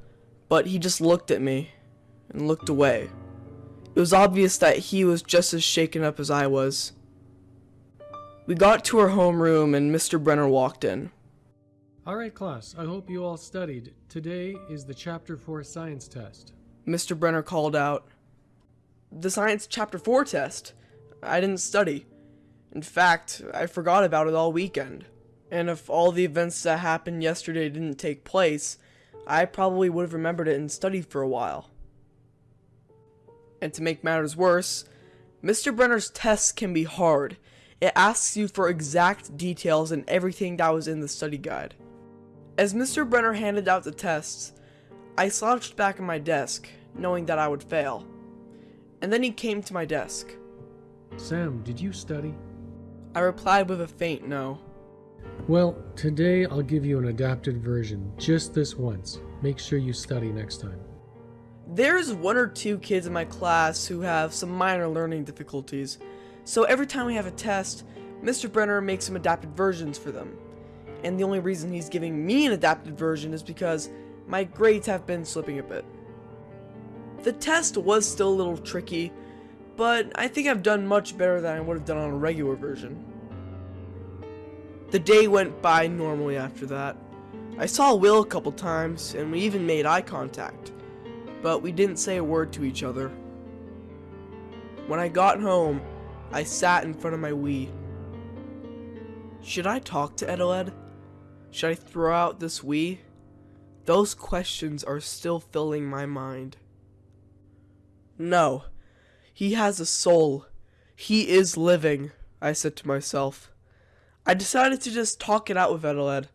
but he just looked at me and looked away. It was obvious that he was just as shaken up as I was. We got to our homeroom and Mr. Brenner walked in. Alright, class, I hope you all studied. Today is the Chapter 4 science test. Mr. Brenner called out, The Science Chapter 4 test? I didn't study. In fact, I forgot about it all weekend. And if all the events that happened yesterday didn't take place, I probably would have remembered it and studied for a while. And to make matters worse, Mr. Brenner's tests can be hard. It asks you for exact details and everything that was in the study guide. As Mr. Brenner handed out the tests, I slouched back in my desk, knowing that I would fail. And then he came to my desk. Sam, did you study? I replied with a faint no. Well, today I'll give you an adapted version, just this once. Make sure you study next time. There's one or two kids in my class who have some minor learning difficulties, so every time we have a test, Mr. Brenner makes some adapted versions for them. And the only reason he's giving me an adapted version is because my grades have been slipping a bit. The test was still a little tricky, but I think I've done much better than I would have done on a regular version. The day went by normally after that. I saw Will a couple times, and we even made eye contact, but we didn't say a word to each other. When I got home, I sat in front of my Wii. Should I talk to Eteled? Should I throw out this Wii? Those questions are still filling my mind. No. He has a soul. He is living, I said to myself. I decided to just talk it out with Eteled.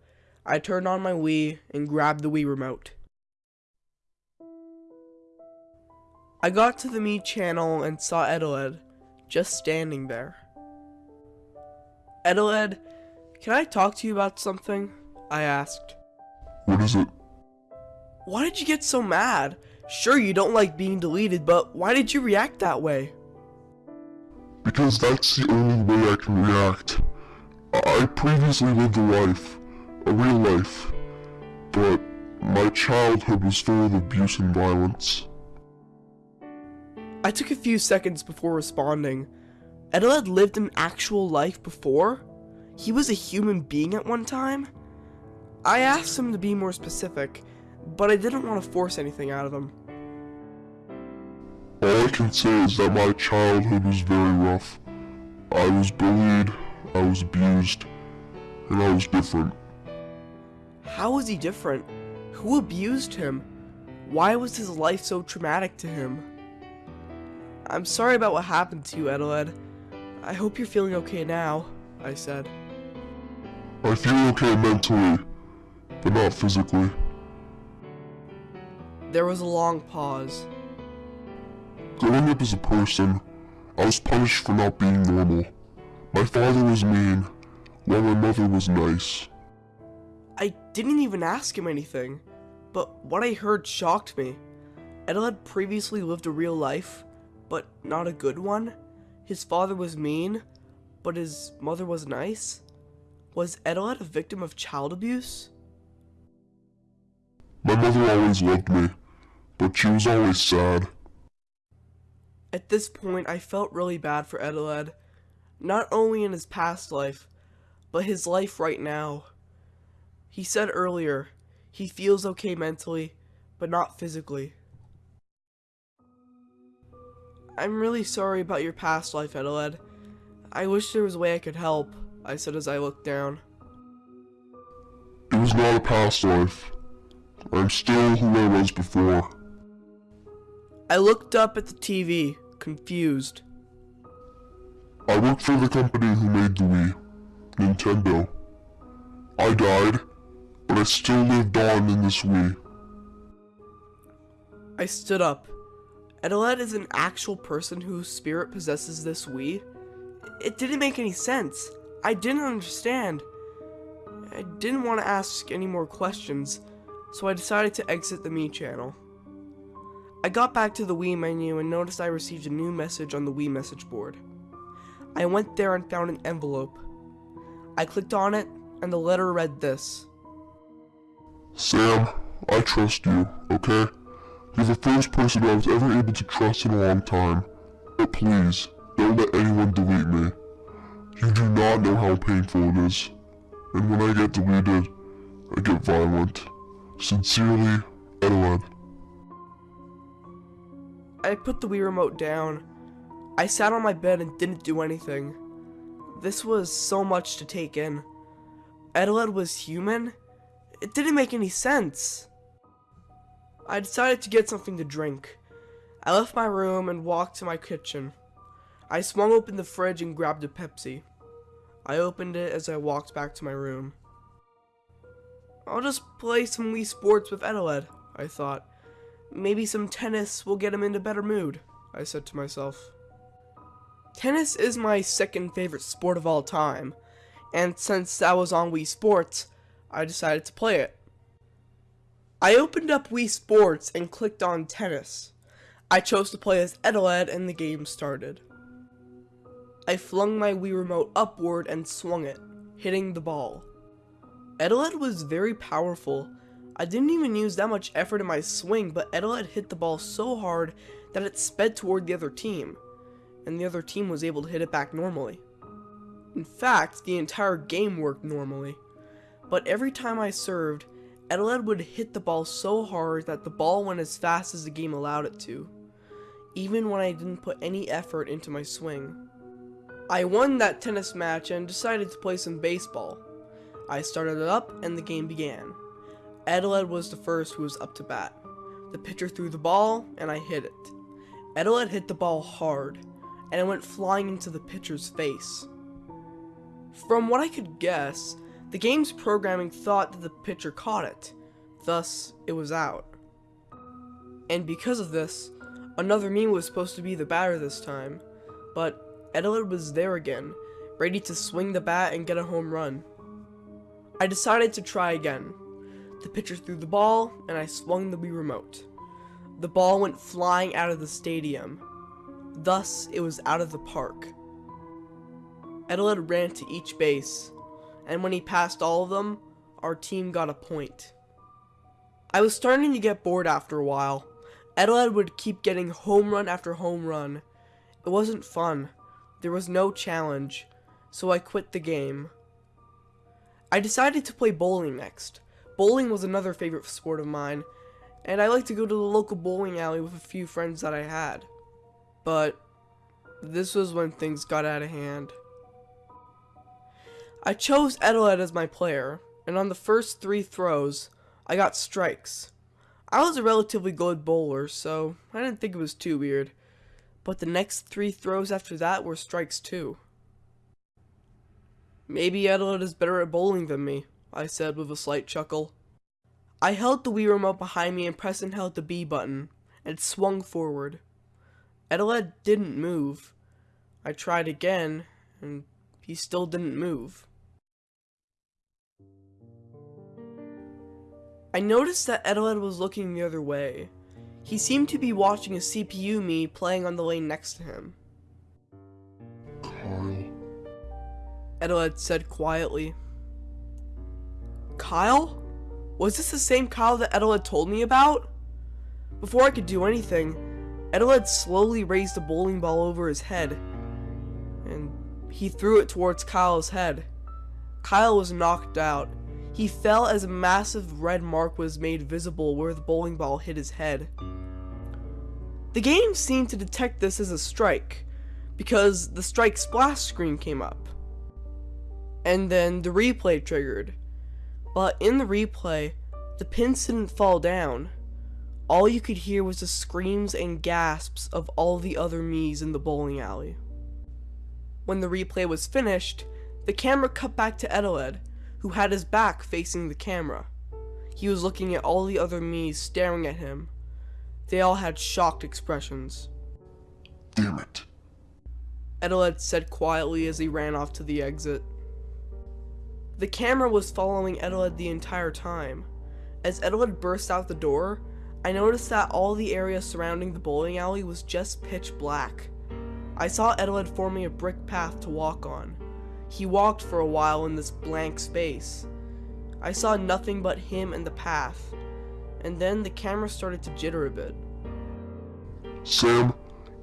I turned on my Wii and grabbed the Wii remote. I got to the Mii channel and saw Eteled just standing there. Eteled, can I talk to you about something? I asked. What is it? Why did you get so mad? Sure, you don't like being deleted, but why did you react that way? Because that's the only way I can react. I I previously lived a life, a real life, but my childhood was full of abuse and violence. I took a few seconds before responding. Edel had lived an actual life before? He was a human being at one time? I asked him to be more specific, but I didn't want to force anything out of him. All I can say is that my childhood was very rough. I was bullied, I was abused, and I was different. How was he different? Who abused him? Why was his life so traumatic to him? I'm sorry about what happened to you, Eteled. I hope you're feeling okay now, I said. I feel okay mentally, but not physically. There was a long pause. Growing up as a person, I was punished for not being normal. My father was mean, while my mother was nice. I didn't even ask him anything, but what I heard shocked me. Edel had previously lived a real life, but not a good one. His father was mean, but his mother was nice. Was Eteled a victim of child abuse? My mother always loved me, but she was always sad. At this point, I felt really bad for Eteled, not only in his past life, but his life right now. He said earlier, he feels okay mentally, but not physically. I'm really sorry about your past life, Eteled. I wish there was a way I could help, I said as I looked down. It was not a past life. I'm still who I was before. I looked up at the TV, confused. I worked for the company who made the Wii, Nintendo. I died, but I still lived on in this Wii. I stood up. Eteled is an actual person whose spirit possesses this Wii? It didn't make any sense. I didn't understand. I didn't want to ask any more questions, so I decided to exit the Mii channel. I got back to the Wii menu and noticed I received a new message on the Wii message board. I went there and found an envelope. I clicked on it, and the letter read this. Sam, I trust you, okay? You're the first person I was ever able to trust in a long time. But please, don't let anyone delete me. You do not know how painful it is. And when I get deleted, I get violent. Sincerely, Eteled. I put the Wii remote down. I sat on my bed and didn't do anything. This was so much to take in. Eteled was human? It didn't make any sense. I decided to get something to drink. I left my room and walked to my kitchen. I swung open the fridge and grabbed a Pepsi. I opened it as I walked back to my room. I'll just play some Wii Sports with Eteled, I thought. Maybe some tennis will get him into better mood, I said to myself. Tennis is my second favorite sport of all time, and since that was on Wii Sports, I decided to play it. I opened up Wii Sports and clicked on tennis. I chose to play as Eteled and the game started. I flung my Wii remote upward and swung it, hitting the ball. Eteled was very powerful. I didn't even use that much effort in my swing, but Eteled hit the ball so hard that it sped toward the other team, and the other team was able to hit it back normally. In fact, the entire game worked normally. But every time I served, Eteled would hit the ball so hard that the ball went as fast as the game allowed it to, even when I didn't put any effort into my swing. I won that tennis match and decided to play some baseball. I started it up and the game began. Eteled was the first who was up to bat. The pitcher threw the ball and I hit it. Eteled hit the ball hard and it went flying into the pitcher's face. From what I could guess, the game's programming thought that the pitcher caught it, thus it was out. And because of this, another Mii was supposed to be the batter this time, but Eteled was there again, ready to swing the bat and get a home run. I decided to try again. The pitcher threw the ball, and I swung the Wii remote. The ball went flying out of the stadium. Thus, it was out of the park. Eteled ran to each base, and when he passed all of them, our team got a point. I was starting to get bored after a while. Eteled would keep getting home run after home run. It wasn't fun. There was no challenge, so I quit the game. I decided to play bowling next. Bowling was another favorite sport of mine, and I like to go to the local bowling alley with a few friends that I had. But this was when things got out of hand. I chose Eteled as my player, and on the first three throws, I got strikes. I was a relatively good bowler, so I didn't think it was too weird. But the next three throws after that were strikes too. Maybe Eteled is better at bowling than me, I said with a slight chuckle. I held the Wii remote behind me and pressed and held the B button, and swung forward. Eteled didn't move. I tried again, and he still didn't move. I noticed that Eteled was looking the other way. He seemed to be watching a CPU Mii playing on the lane next to him. Kyle. Said quietly. Kyle? Was this the same Kyle that Eteled told me about? Before I could do anything, Eteled slowly raised a bowling ball over his head, and he threw it towards Kyle's head. Kyle was knocked out. He fell as a massive red mark was made visible where the bowling ball hit his head. The game seemed to detect this as a strike, because the strike splash screen came up. And then the replay triggered. But in the replay, the pins didn't fall down. All you could hear was the screams and gasps of all the other Miis in the bowling alley. When the replay was finished, the camera cut back to Eteled, who had his back facing the camera. He was looking at all the other Miis staring at him. They all had shocked expressions. Damn it. Eteled said quietly as he ran off to the exit. The camera was following Eteled the entire time. As Eteled burst out the door, I noticed that all the area surrounding the bowling alley was just pitch black. I saw Eteled forming a brick path to walk on. He walked for a while in this blank space. I saw nothing but him and the path, and then the camera started to jitter a bit. Sam,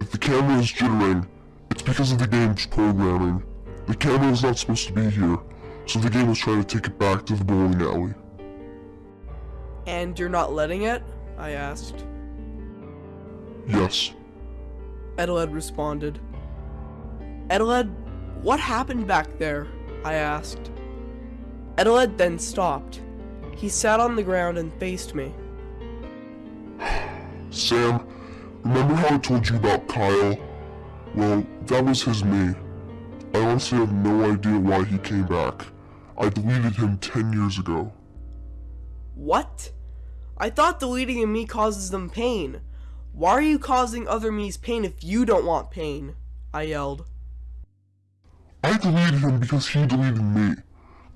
if the camera is jittering, it's because of the game's programming. The camera is not supposed to be here, so the game was trying to take it back to the bowling alley. And you're not letting it? I asked. Yes. Eteled responded. Eteled, what happened back there? I asked. Eteled then stopped. He sat on the ground and faced me. Sam, remember how I told you about Kyle? Well, that was his Mii. I honestly have no idea why he came back. I deleted him 10 years ago. What? I thought deleting a Mii causes them pain. Why are you causing other Mii's pain if you don't want pain? I yelled. I deleted him because he deleted me.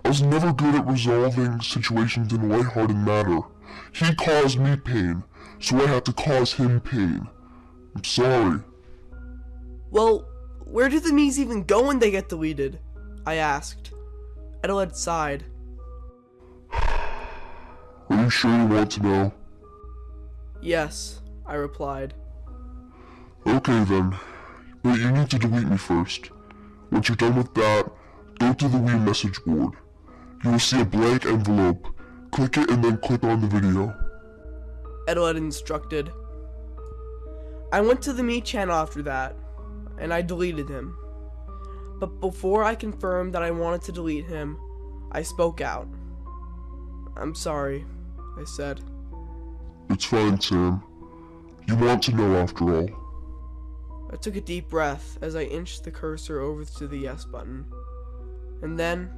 I was never good at resolving situations in a lighthearted manner. He caused me pain, so I had to cause him pain. I'm sorry. Well, where do the Miis even go when they get deleted? I asked. Eteled sighed. Are you sure you want to know? Yes, I replied. Okay then, but you need to delete me first. Once you're done with that, go to the Wii message board. You will see a blank envelope. Click it and then click on the video. Eteled instructed. I went to the Mii channel after that, and I deleted him. But before I confirmed that I wanted to delete him, I spoke out. I'm sorry, I said. It's fine, Sam. You want to know after all. I took a deep breath as I inched the cursor over to the yes button. And then,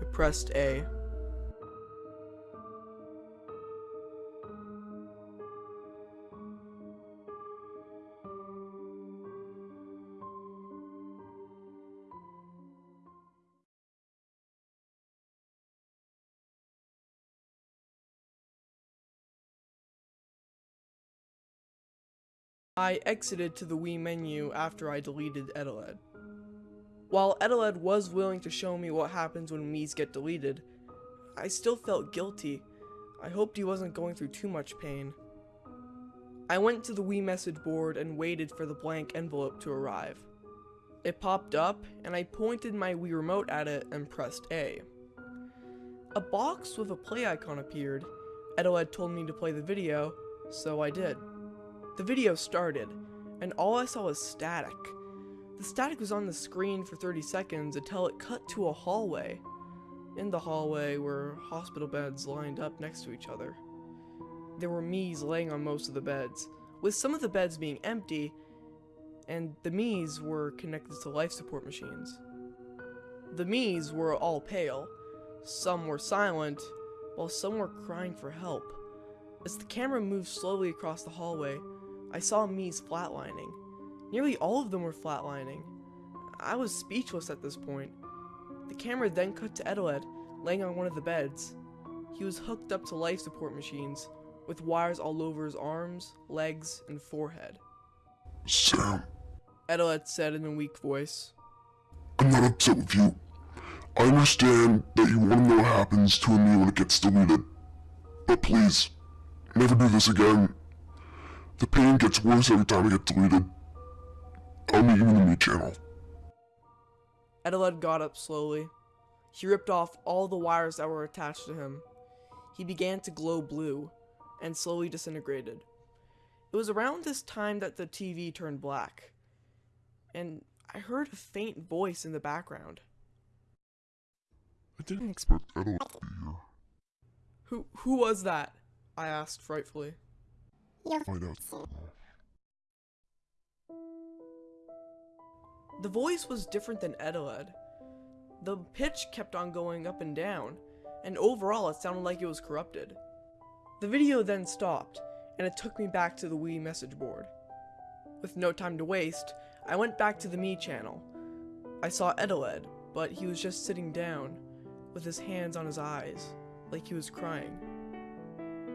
I pressed A. I exited to the Wii menu after I deleted Eteled. While Eteled was willing to show me what happens when Miis get deleted, I still felt guilty. I hoped he wasn't going through too much pain. I went to the Wii message board and waited for the blank envelope to arrive. It popped up, and I pointed my Wii remote at it and pressed A. A box with a play icon appeared. Eteled told me to play the video, so I did. The video started, and all I saw was static. The static was on the screen for 30 seconds until it cut to a hallway. In the hallway were hospital beds lined up next to each other. There were Miis laying on most of the beds, with some of the beds being empty, and the Miis were connected to life support machines. The Miis were all pale, some were silent, while some were crying for help. As the camera moved slowly across the hallway, I saw Miis flatlining. Nearly all of them were flatlining. I was speechless at this point. The camera then cut to Eteled, laying on one of the beds. He was hooked up to life support machines, with wires all over his arms, legs, and forehead. Sam, Eteled said in a weak voice. I'm not upset with you. I understand that you want to know what happens to a Mii when it gets deleted. But please, never do this again. The pain gets worse every time I get deleted. You in the Mii channel. Eteled got up slowly. He ripped off all the wires that were attached to him. He began to glow blue, and slowly disintegrated. It was around this time that the TV turned black, and I heard a faint voice in the background. I didn't expect Eteled to be here. Who who was that? I asked frightfully. Find out tomorrow. The voice was different than Eteled. The pitch kept on going up and down, and overall it sounded like it was corrupted. The video then stopped, and it took me back to the Wii message board. With no time to waste, I went back to the Mii channel. I saw Eteled, but he was just sitting down, with his hands on his eyes, like he was crying.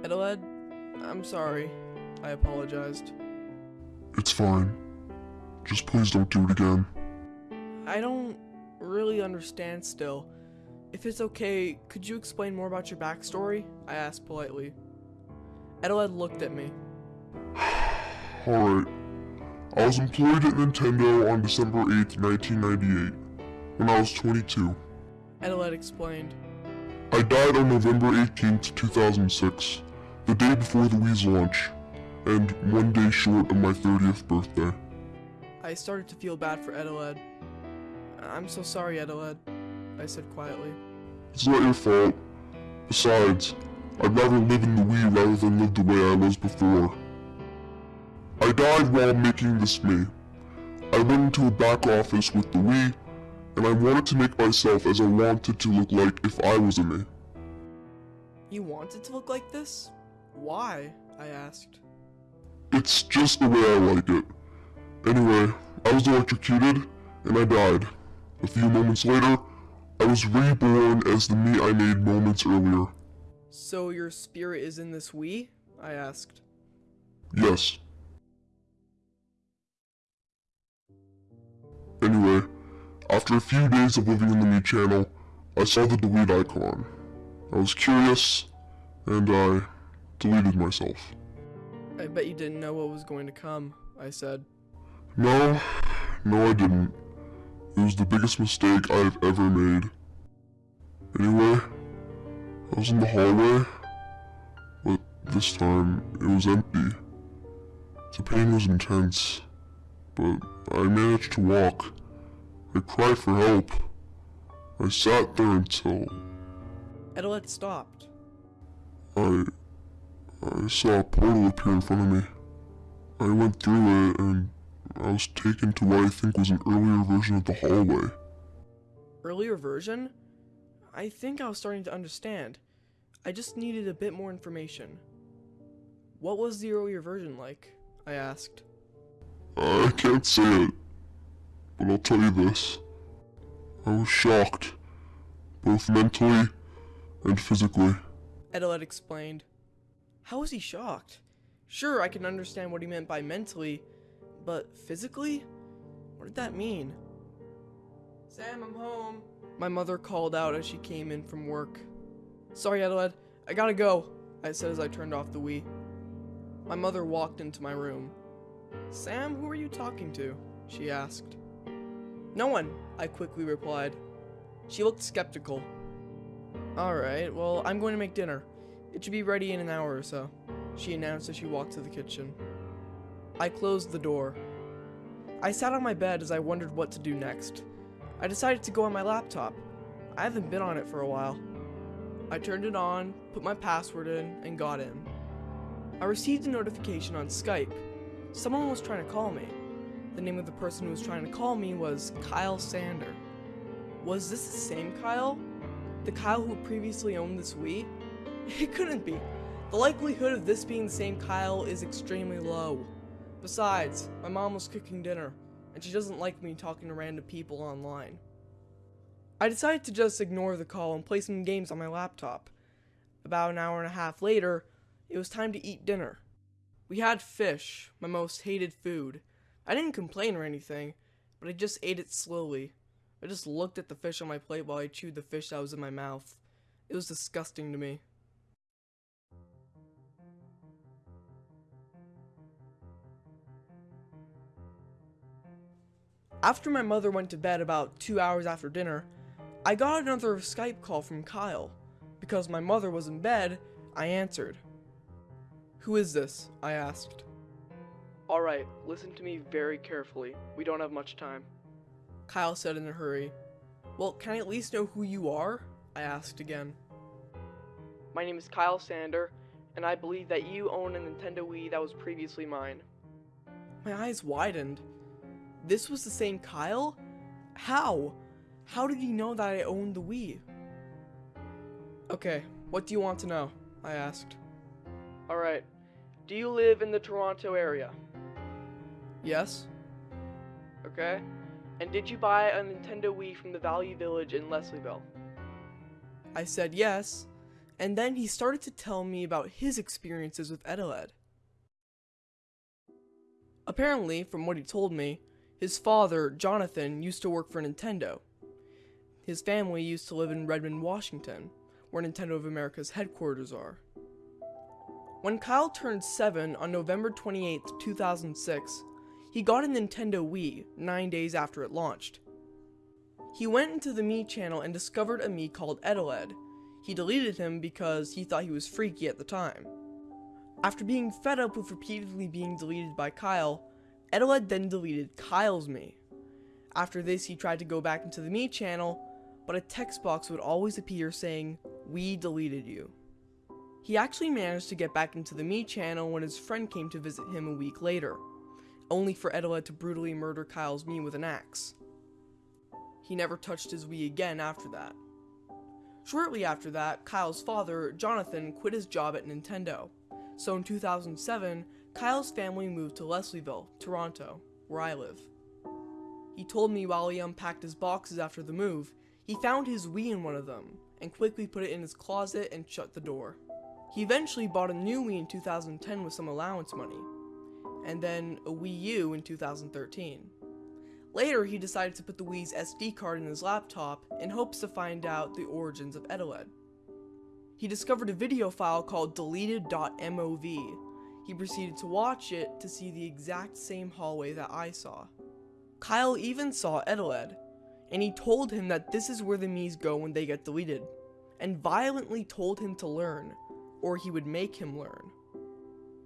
Eteled, I'm sorry. I apologized. It's fine. Just please don't do it again. I don't really understand still. If it's okay, could you explain more about your backstory? I asked politely. Eteled looked at me. Alright. I was employed at Nintendo on December 8th, 1998, when I was 22. Eteled explained. I died on November 18th, 2006, the day before the Wii's launch, and one day short of my 30th birthday. I started to feel bad for Eteled. I'm so sorry, Eteled, I said quietly. It's not your fault. Besides, I'd rather live in the Wii rather than live the way I was before. I died while making this Mii. I went into a back office with the Wii, and I wanted to make myself as I wanted to look like if I was a Mii. You wanted to look like this? Why? I asked. It's just the way I like it. Anyway, I was electrocuted, and I died. A few moments later, I was reborn as the Mii I made moments earlier. So your spirit is in this Wii? I asked. Yes. Anyway, after a few days of living in the Mii channel, I saw the delete icon. I was curious, and I deleted myself. I bet you didn't know what was going to come, I said. No, no I didn't. It was the biggest mistake I've ever made. Anyway, I was in the hallway, but this time it was empty. The pain was intense, but I managed to walk. I cried for help. I sat there until Edelette stopped. I I saw a portal appear in front of me. I went through it and I was taken to what I think was an earlier version of the hallway. Earlier version? I think I was starting to understand. I just needed a bit more information. What was the earlier version like? I asked. I can't say it, but I'll tell you this. I was shocked, both mentally and physically. Eteled explained. How was he shocked? Sure, I can understand what he meant by mentally, but physically? What did that mean? Sam, I'm home. My mother called out as she came in from work. Sorry, Eteled, I gotta go, I said as I turned off the Wii. My mother walked into my room. Sam, who are you talking to? She asked. No one, I quickly replied. She looked skeptical. Alright, well, I'm going to make dinner. It should be ready in an hour or so, she announced as she walked to the kitchen. I closed the door. I sat on my bed as I wondered what to do next. I decided to go on my laptop. I haven't been on it for a while. I turned it on, put my password in, and got in. I received a notification on Skype. Someone was trying to call me. The name of the person who was trying to call me was Kyle Sander. Was this the same Kyle? The Kyle who previously owned this Wii? It couldn't be. The likelihood of this being the same Kyle is extremely low. Besides, my mom was cooking dinner, and she doesn't like me talking to random people online. I decided to just ignore the call and play some games on my laptop. About an hour and a half later, it was time to eat dinner. We had fish, my most hated food. I didn't complain or anything, but I just ate it slowly. I just looked at the fish on my plate while I chewed the fish that was in my mouth. It was disgusting to me. After my mother went to bed about two hours after dinner, I got another Skype call from Kyle. Because my mother was in bed, I answered. Who is this? I asked. Alright, listen to me very carefully. We don't have much time. Kyle said in a hurry. Well, can I at least know who you are? I asked again. My name is Kyle Sander, and I believe that you own a Nintendo Wii that was previously mine. My eyes widened. This was the same Kyle? How? How did he know that I owned the Wii? Okay, what do you want to know? I asked. Alright, do you live in the Toronto area? Yes. Okay. And did you buy a Nintendo Wii from the Value Village in Leslieville? I said yes, and then he started to tell me about his experiences with Eteled. Apparently, from what he told me, his father, Jonathan, used to work for Nintendo. His family used to live in Redmond, Washington, where Nintendo of America's headquarters are. When Kyle turned 7 on November 28, 2006, he got a Nintendo Wii 9 days after it launched. He went into the Mii channel and discovered a Mii called Eteled. He deleted him because he thought he was freaky at the time. After being fed up with repeatedly being deleted by Kyle, Eteled then deleted Kyle's Mii. After this, he tried to go back into the Mii channel, but a text box would always appear saying, We deleted you. He actually managed to get back into the Mii channel when his friend came to visit him a week later, only for Eteled to brutally murder Kyle's Mii with an axe. He never touched his Wii again after that. Shortly after that, Kyle's father, Jonathan, quit his job at Nintendo. So in 2007, Kyle's family moved to Leslieville, Toronto, where I live. He told me while he unpacked his boxes after the move, he found his Wii in one of them, and quickly put it in his closet and shut the door. He eventually bought a new Wii in 2010 with some allowance money, and then a Wii U in 2013. Later, he decided to put the Wii's SD card in his laptop in hopes to find out the origins of Eteled. He discovered a video file called deleted.mov. He proceeded to watch it to see the exact same hallway that I saw. Kyle even saw Eteled, and he told him that this is where the Miis go when they get deleted, and violently told him to learn, or he would make him learn.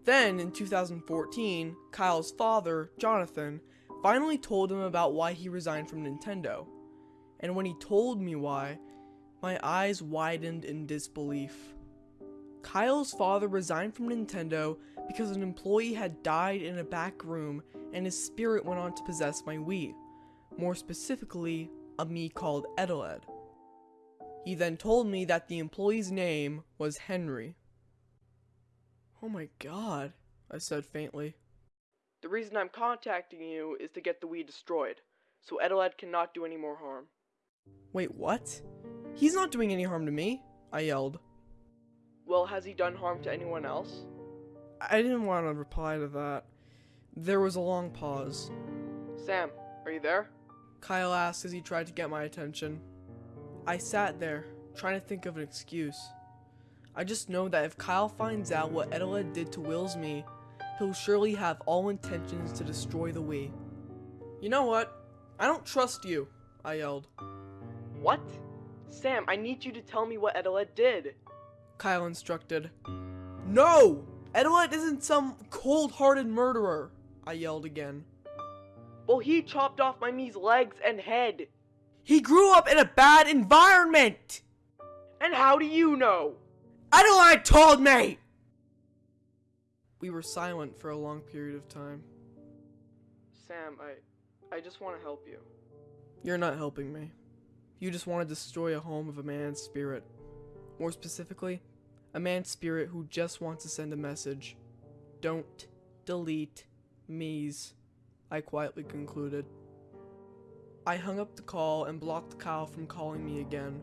Then, in 2014, Kyle's father, Jonathan, finally told him about why he resigned from Nintendo. And when he told me why, my eyes widened in disbelief. Kyle's father resigned from Nintendo because an employee had died in a back room and his spirit went on to possess my Wii. More specifically, a Mii called Eteled. He then told me that the employee's name was Henry. Oh my god, I said faintly. The reason I'm contacting you is to get the Wii destroyed, so Eteled cannot do any more harm. Wait, what? He's not doing any harm to me, I yelled. Well, has he done harm to anyone else? I didn't want to reply to that. There was a long pause. Sam, are you there? Kyle asked as he tried to get my attention. I sat there, trying to think of an excuse. I just know that if Kyle finds out what Eteled did to Will's Mii, he'll surely have all intentions to destroy the Wii. You know what? I don't trust you, I yelled. What? Sam, I need you to tell me what Eteled did. Kyle instructed. No! Eteled isn't some cold-hearted murderer, I yelled again. Well, he chopped off my Mii's legs and head. He grew up in a bad environment! And how do you know? Eteled told me! We were silent for a long period of time. Sam, I, I just want to help you. You're not helping me. You just want to destroy a home of a man's spirit. More specifically, a man's spirit who just wants to send a message. Don't delete Mii's, I quietly concluded. I hung up the call and blocked Kyle from calling me again.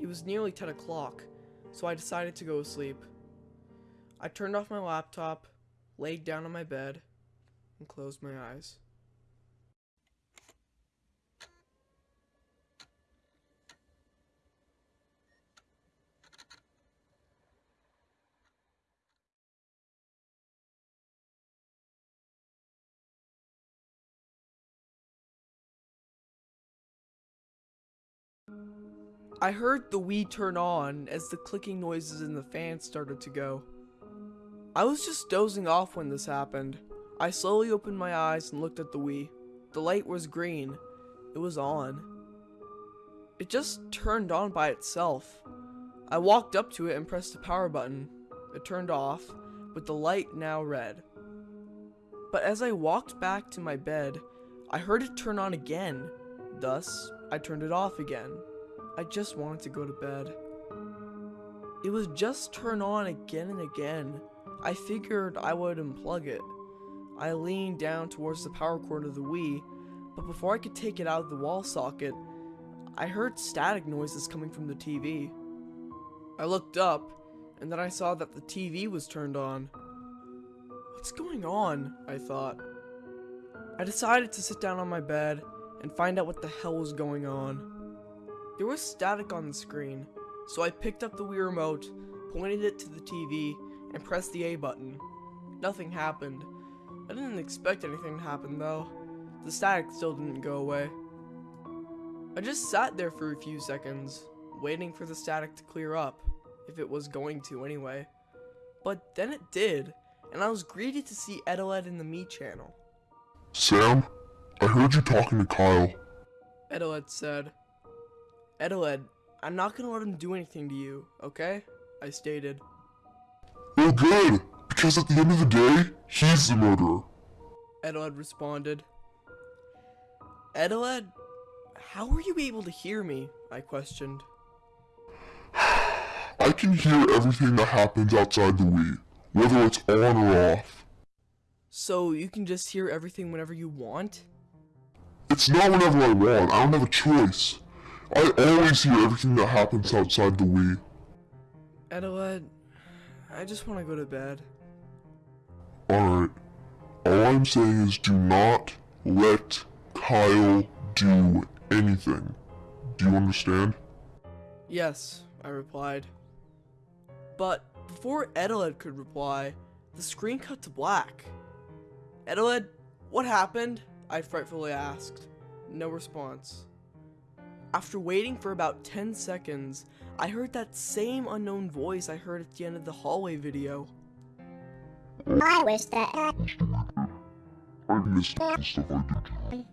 It was nearly 10 o'clock, so I decided to go to sleep. I turned off my laptop, laid down on my bed, and closed my eyes. I heard the Wii turn on as the clicking noises in the fan started to go. I was just dozing off when this happened. I slowly opened my eyes and looked at the Wii. The light was green. It was on. It just turned on by itself. I walked up to it and pressed the power button. It turned off, with the light now red. But as I walked back to my bed, I heard it turn on again. Thus, I turned it off again. I just wanted to go to bed. It was just turned on again and again. I figured I would unplug it. I leaned down towards the power cord of the Wii, but before I could take it out of the wall socket, I heard static noises coming from the TV. I looked up, and then I saw that the TV was turned on. What's going on? I thought. I decided to sit down on my bed and find out what the hell was going on. There was static on the screen, so I picked up the Wii remote, pointed it to the TV, and pressed the A button. Nothing happened. I didn't expect anything to happen though. The static still didn't go away. I just sat there for a few seconds, waiting for the static to clear up, if it was going to anyway. But then it did, and I was greeted to see Eteled in the Mii channel. Sam, I heard you talking to Kyle. Eteled said, Eteled, I'm not gonna let him do anything to you, okay? I stated. Well, good, because at the end of the day, he's the murderer. Eteled responded. Eteled, how were you able to hear me? I questioned. I can hear everything that happens outside the Wii, whether it's on or off. So you can just hear everything whenever you want? It's not whenever I want. I don't have a choice. I always hear everything that happens outside the Wii. Eteled, I just want to go to bed. Alright. All I'm saying is do not let Kyle do anything. Do you understand? Yes, I replied. But before Eteled could reply, the screen cut to black. Eteled, what happened? I frightfully asked. No response. After waiting for about 10 seconds, I heard that same unknown voice I heard at the end of the hallway video. I wish that I missed the stuff I did.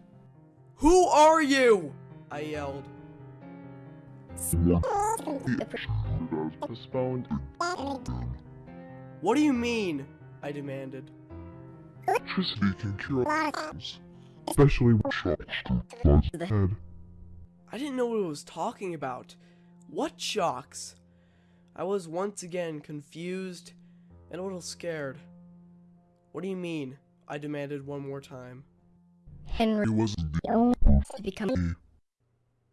Who are you? I yelled. Postponed. What do you mean? I demanded. Electricity can cure things, especially with shocks to the head. I didn't know what it was talking about. What shocks? I was once again confused and a little scared. What do you mean? I demanded one more time. Henry He wasn't the only to become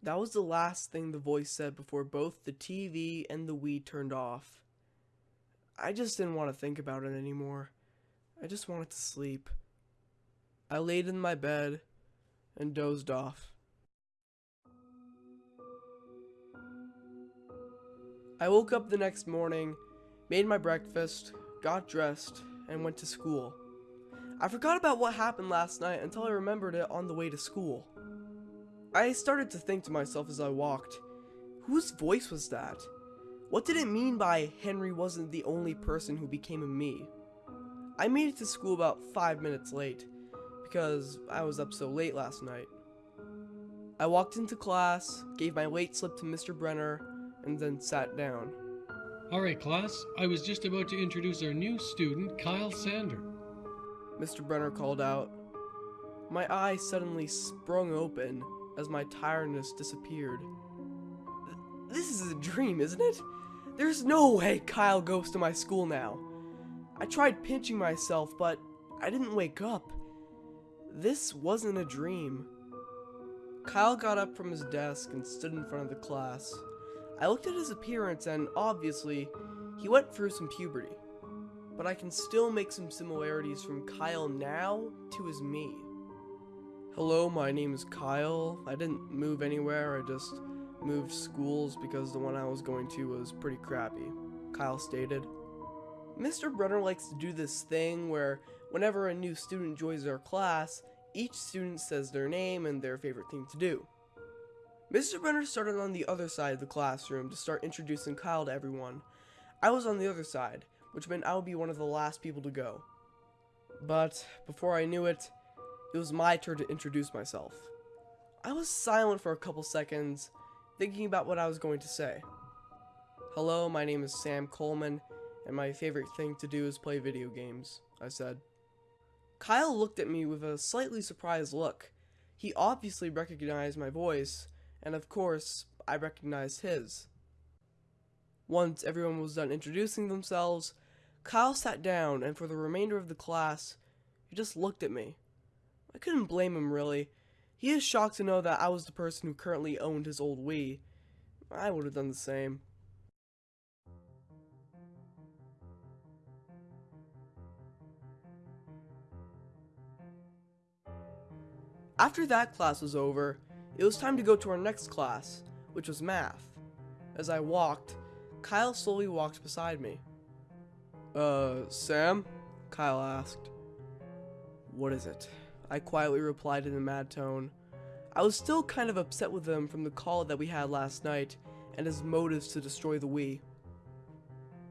That was the last thing the voice said before both the TV and the Wii turned off. I just didn't want to think about it anymore. I just wanted to sleep. I laid in my bed and dozed off. I woke up the next morning, made my breakfast, got dressed, and went to school. I forgot about what happened last night until I remembered it on the way to school. I started to think to myself as I walked, whose voice was that? What did it mean by Henry wasn't the only person who became a Mii? I made it to school about five minutes late, because I was up so late last night. I walked into class, gave my late slip to Mr. Brenner, and then sat down. Alright, class, I was just about to introduce our new student, Kyle Sander. Mr. Brenner called out. My eyes suddenly sprung open as my tiredness disappeared. This is a dream, isn't it? There's no way Kyle goes to my school now. I tried pinching myself, but I didn't wake up. This wasn't a dream. Kyle got up from his desk and stood in front of the class. I looked at his appearance and obviously, he went through some puberty but I can still make some similarities from Kyle now to his Mii. Hello, my name is Kyle. I didn't move anywhere, I just moved schools because the one I was going to was pretty crappy, Kyle stated. Mr. Brenner likes to do this thing where whenever a new student joins our class, each student says their name and their favorite thing to do. Mr. Brenner started on the other side of the classroom to start introducing Kyle to everyone. I was on the other side, which meant I would be one of the last people to go. But before I knew it, it was my turn to introduce myself. I was silent for a couple seconds, thinking about what I was going to say. Hello, my name is Sam Coleman, and my favorite thing to do is play video games, I said. Kyle looked at me with a slightly surprised look. He obviously recognized my voice, and of course, I recognized his. Once everyone was done introducing themselves, Kyle sat down, and for the remainder of the class, he just looked at me. I couldn't blame him, really. He is shocked to know that I was the person who currently owned his old Wii. I would have done the same. After that class was over, it was time to go to our next class, which was math. As I walked, Kyle slowly walked beside me. Uh, Sam? Kyle asked. What is it? I quietly replied in a mad tone. I was still kind of upset with him from the call that we had last night and his motives to destroy the Wii.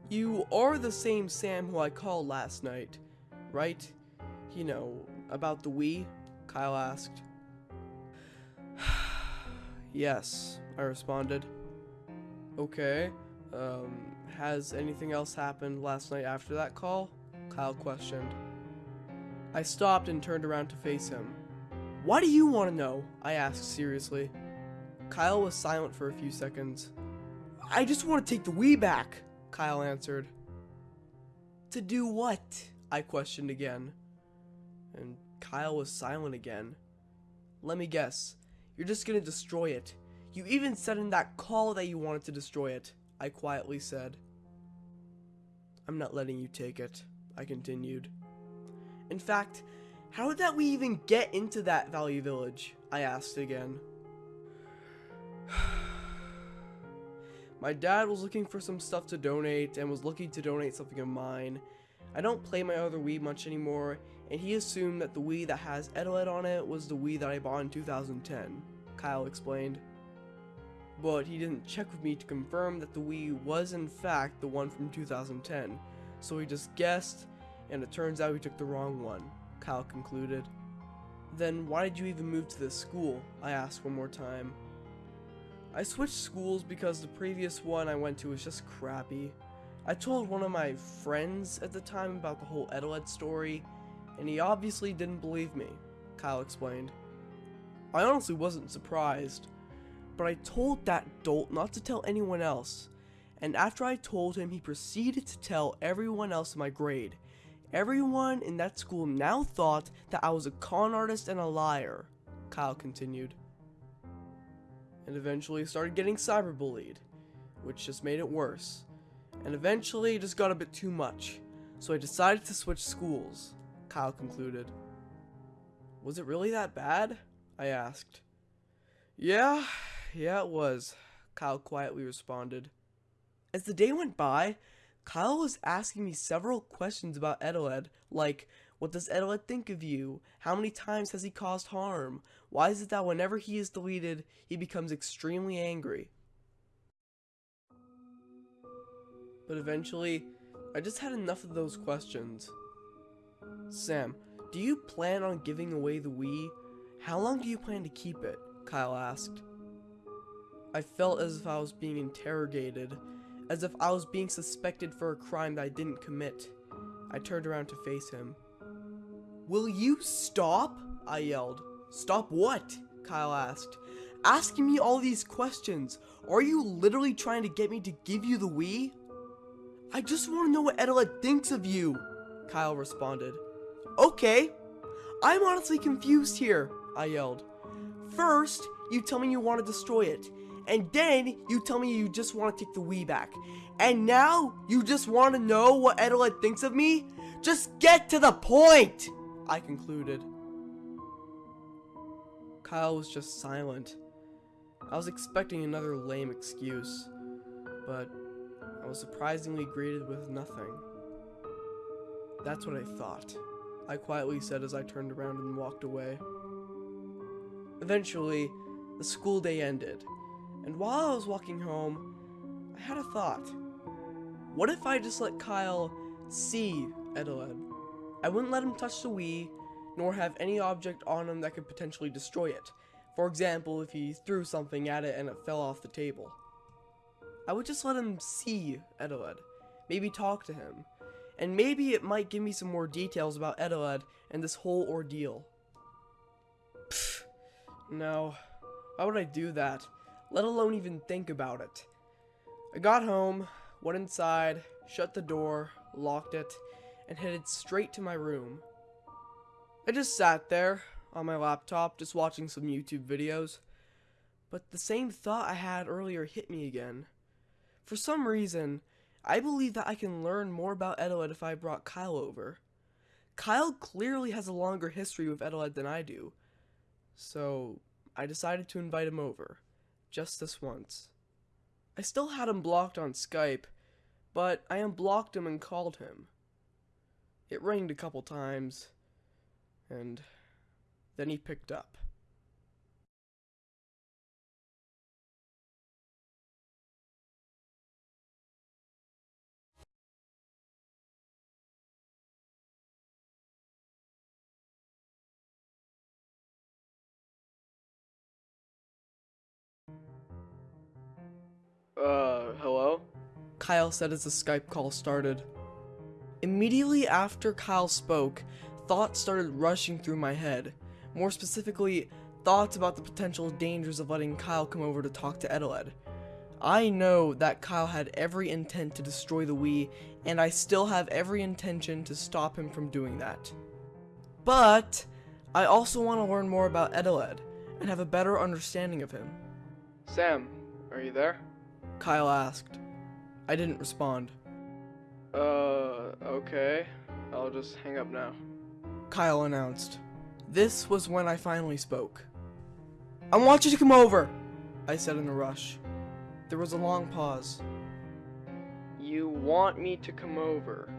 You are the same Sam who I called last night, right? You know, about the Wii? Kyle asked. Yes, I responded. Okay. Um, has anything else happened last night after that call? Kyle questioned. I stopped and turned around to face him. Why do you want to know? I asked seriously. Kyle was silent for a few seconds. I just want to take the Wii back, Kyle answered. To do what? I questioned again. And Kyle was silent again. let me guess. You're just gonna destroy it. You even said in that call that you wanted to destroy it, I quietly said. I'm not letting you take it, I continued. In fact, how did that Wii even get into that Value Village? I asked again. My dad was looking for some stuff to donate and was looking to donate something of mine. I don't play my other Wii much anymore, and he assumed that the Wii that has Eteled on it was the Wii that I bought in 2010, Kyle explained. But he didn't check with me to confirm that the Wii was in fact the one from 2010, so he just guessed, and it turns out he took the wrong one, Kyle concluded. Then why did you even move to this school? I asked one more time. I switched schools because the previous one I went to was just crappy. I told one of my friends at the time about the whole Eteled story, and he obviously didn't believe me, Kyle explained. I honestly wasn't surprised, but I told that dolt not to tell anyone else, and after I told him, he proceeded to tell everyone else in my grade. Everyone in that school now thought that I was a con artist and a liar, Kyle continued and eventually started getting cyberbullied, which just made it worse. And eventually it just got a bit too much, so I decided to switch schools, Kyle concluded. Was it really that bad? I asked. Yeah, yeah it was, Kyle quietly responded. As the day went by, Kyle was asking me several questions about Eteled, like, what does Eteled think of you? How many times has he caused harm? Why is it that whenever he is deleted, he becomes extremely angry? But eventually, I just had enough of those questions. Sam, do you plan on giving away the Wii? How long do you plan to keep it? Kyle asked. I felt as if I was being interrogated, as if I was being suspected for a crime that I didn't commit. I turned around to face him. Will you stop? I yelled. Stop what? Kyle asked. Asking me all these questions. Are you literally trying to get me to give you the Wii? I just want to know what Eteled thinks of you, Kyle responded. Okay. I'm honestly confused here, I yelled. First, you tell me you want to destroy it. And then, you tell me you just want to take the Wii back. And now, you just want to know what Eteled thinks of me? Just get to the point! I concluded. Kyle was just silent. I was expecting another lame excuse, but I was surprisingly greeted with nothing. That's what I thought, I quietly said as I turned around and walked away. Eventually, the school day ended, and while I was walking home, I had a thought. What if I just let Kyle see Eteled? I wouldn't let him touch the Wii, nor have any object on him that could potentially destroy it. For example, if he threw something at it and it fell off the table. I would just let him see Eteled, maybe talk to him, and maybe it might give me some more details about Eteled and this whole ordeal. Pfft, no, why would I do that, let alone even think about it? I got home, went inside, shut the door, locked it, and headed straight to my room. I just sat there on my laptop just watching some YouTube videos, but the same thought I had earlier hit me again. For some reason, I believe that I can learn more about Eteled if I brought Kyle over. Kyle clearly has a longer history with Eteled than I do, so I decided to invite him over, just this once. I still had him blocked on Skype, but I unblocked him and called him. It rang a couple times, and then he picked up. Uh, hello? Kyle said as the Skype call started. Immediately after Kyle spoke, thoughts started rushing through my head. More specifically, thoughts about the potential dangers of letting Kyle come over to talk to Eteled. I know that Kyle had every intent to destroy the Wii, and I still have every intention to stop him from doing that. But, I also want to learn more about Eteled, and have a better understanding of him. Sam, are you there? Kyle asked. I didn't respond. Uh, okay. I'll just hang up now. Kyle announced. This was when I finally spoke. I want you to come over, I said in a rush. There was a long pause. You want me to come over?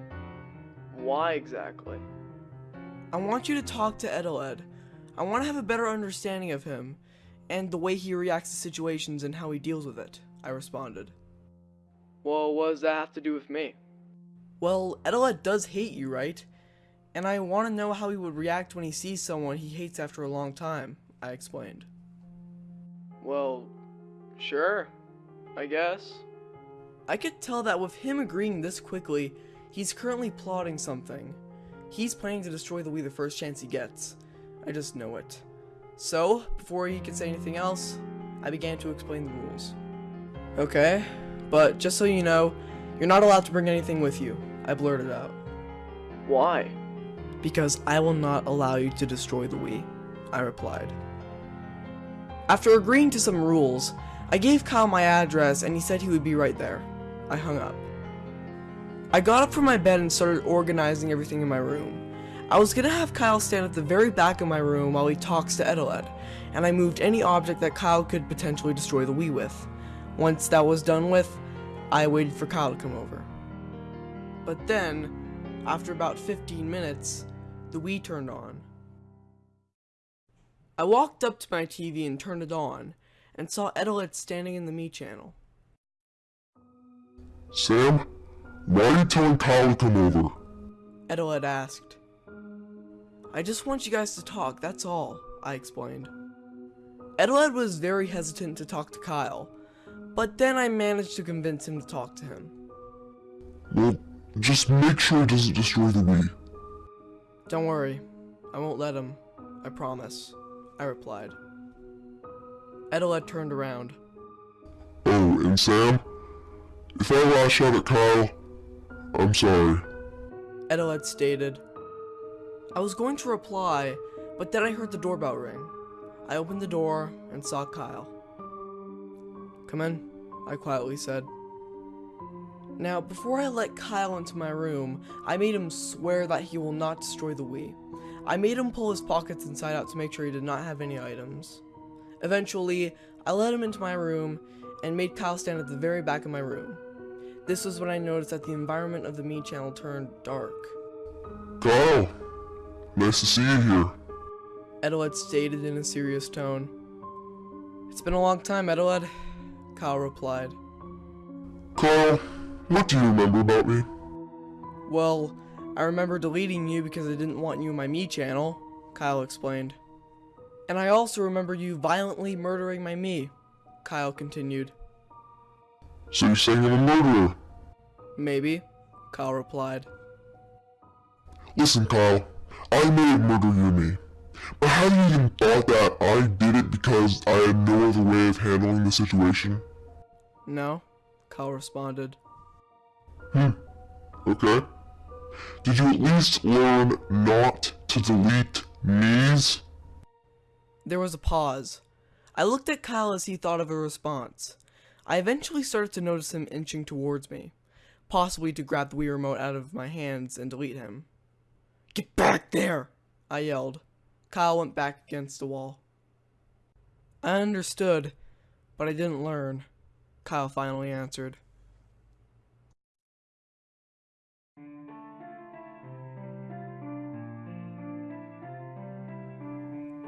Why exactly? I want you to talk to Eteled. I want to have a better understanding of him, and the way he reacts to situations and how he deals with it, I responded. Well, what does that have to do with me? Well, Eteled does hate you, right? And I want to know how he would react when he sees someone he hates after a long time, I explained. Well, sure, I guess. I could tell that with him agreeing this quickly, he's currently plotting something. He's planning to destroy the Wii the first chance he gets. I just know it. So, before he could say anything else, I began to explain the rules. Okay, but just so you know, you're not allowed to bring anything with you, I blurted out. Why? Because I will not allow you to destroy the Wii, I replied. After agreeing to some rules, I gave Kyle my address and he said he would be right there. I hung up. I got up from my bed and started organizing everything in my room. I was gonna have Kyle stand at the very back of my room while he talks to Eteled, and I moved any object that Kyle could potentially destroy the Wii with. Once that was done with, I waited for Kyle to come over. But then, after about 15 minutes, the Wii turned on. I walked up to my TV and turned it on, and saw Eteled standing in the Mii channel. Sam, why are you telling Kyle to come over? Eteled asked. I just want you guys to talk, that's all, I explained. Eteled was very hesitant to talk to Kyle, but then I managed to convince him to talk to him. Well, just make sure it doesn't destroy the Wii. Don't worry, I won't let him, I promise, I replied. Eteled turned around. Oh, and Sam, if I lash out at Kyle, I'm sorry. Eteled stated. I was going to reply, but then I heard the doorbell ring. I opened the door and saw Kyle. Come in, I quietly said. Now, before I let Kyle into my room, I made him swear that he will not destroy the Wii. I made him pull his pockets inside out to make sure he did not have any items. Eventually, I let him into my room and made Kyle stand at the very back of my room. This was when I noticed that the environment of the Mii channel turned dark. Kyle, nice to see you here. Eteled stated in a serious tone. It's been a long time, Eteled, Kyle replied. Kyle, what do you remember about me? Well, I remember deleting you because I didn't want you in my Mii channel, Kyle explained. And I also remember you violently murdering my Mii, Kyle continued. So you're saying I'm a murderer? Maybe, Kyle replied. Listen, Kyle, I may have murdered you and me, but have you even thought that I did it because I had no other way of handling the situation? No, Kyle responded. Hmm, okay. Did you at least learn not to delete Mii's? There was a pause. I looked at Kyle as he thought of a response. I eventually started to notice him inching towards me, possibly to grab the Wii remote out of my hands and delete him. Get back there! I yelled. Kyle went back against the wall. I understood, but I didn't learn, Kyle finally answered.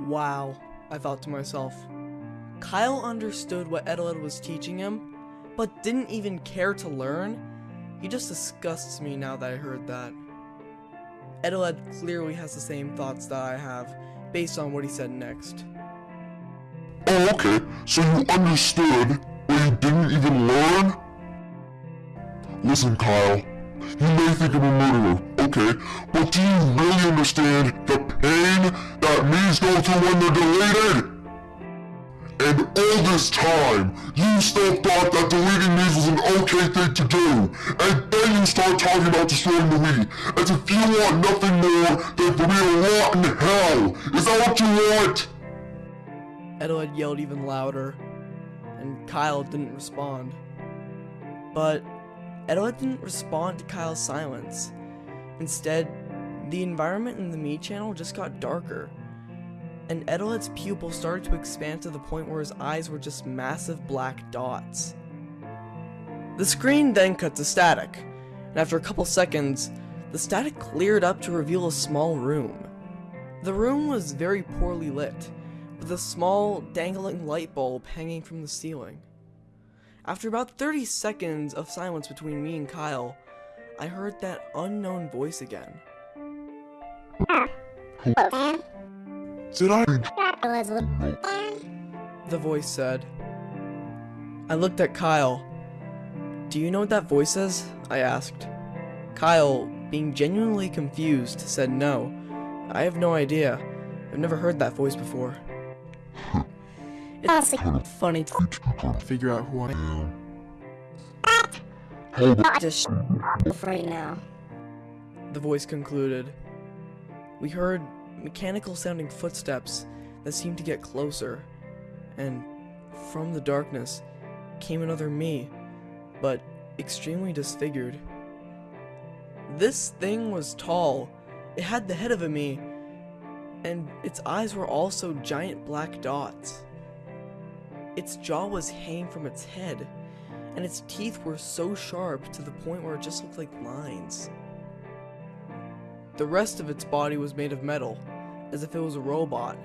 Wow, I thought to myself. Kyle understood what Eteled was teaching him, but didn't even care to learn? He just disgusts me now that I heard that. Eteled clearly has the same thoughts that I have, based on what he said next. Oh, okay. So you understood, didn't even learn? Listen, Kyle. You may think I'm a murderer, okay, but do you really understand the pain that Mii's go through when they're deleted? And all this time, you still thought that deleting these was an okay thing to do, and then you start talking about destroying the Wii, as if you want nothing more than to rot in hell. Is that what you want? Eteled yelled even louder, and Kyle didn't respond. But Eteled didn't respond to Kyle's silence. Instead, the environment in the Mii channel just got darker, and Eteled's pupils started to expand to the point where his eyes were just massive black dots. The screen then cut to static, and after a couple seconds, the static cleared up to reveal a small room. The room was very poorly lit, a small, dangling light bulb hanging from the ceiling. After about 30 seconds of silence between me and Kyle, I heard that unknown voice again. The voice said. I looked at Kyle. Do you know what that voice is? I asked. Kyle, being genuinely confused, said no. I have no idea. I've never heard that voice before. It's funny to figure out who I am. Just right now. The voice concluded. We heard mechanical sounding footsteps that seemed to get closer, and from the darkness came another Mii, but extremely disfigured. This thing was tall, it had the head of a Mii, and its eyes were also giant black dots. Its jaw was hanging from its head, and its teeth were so sharp to the point where it just looked like lines. The rest of its body was made of metal, as if it was a robot.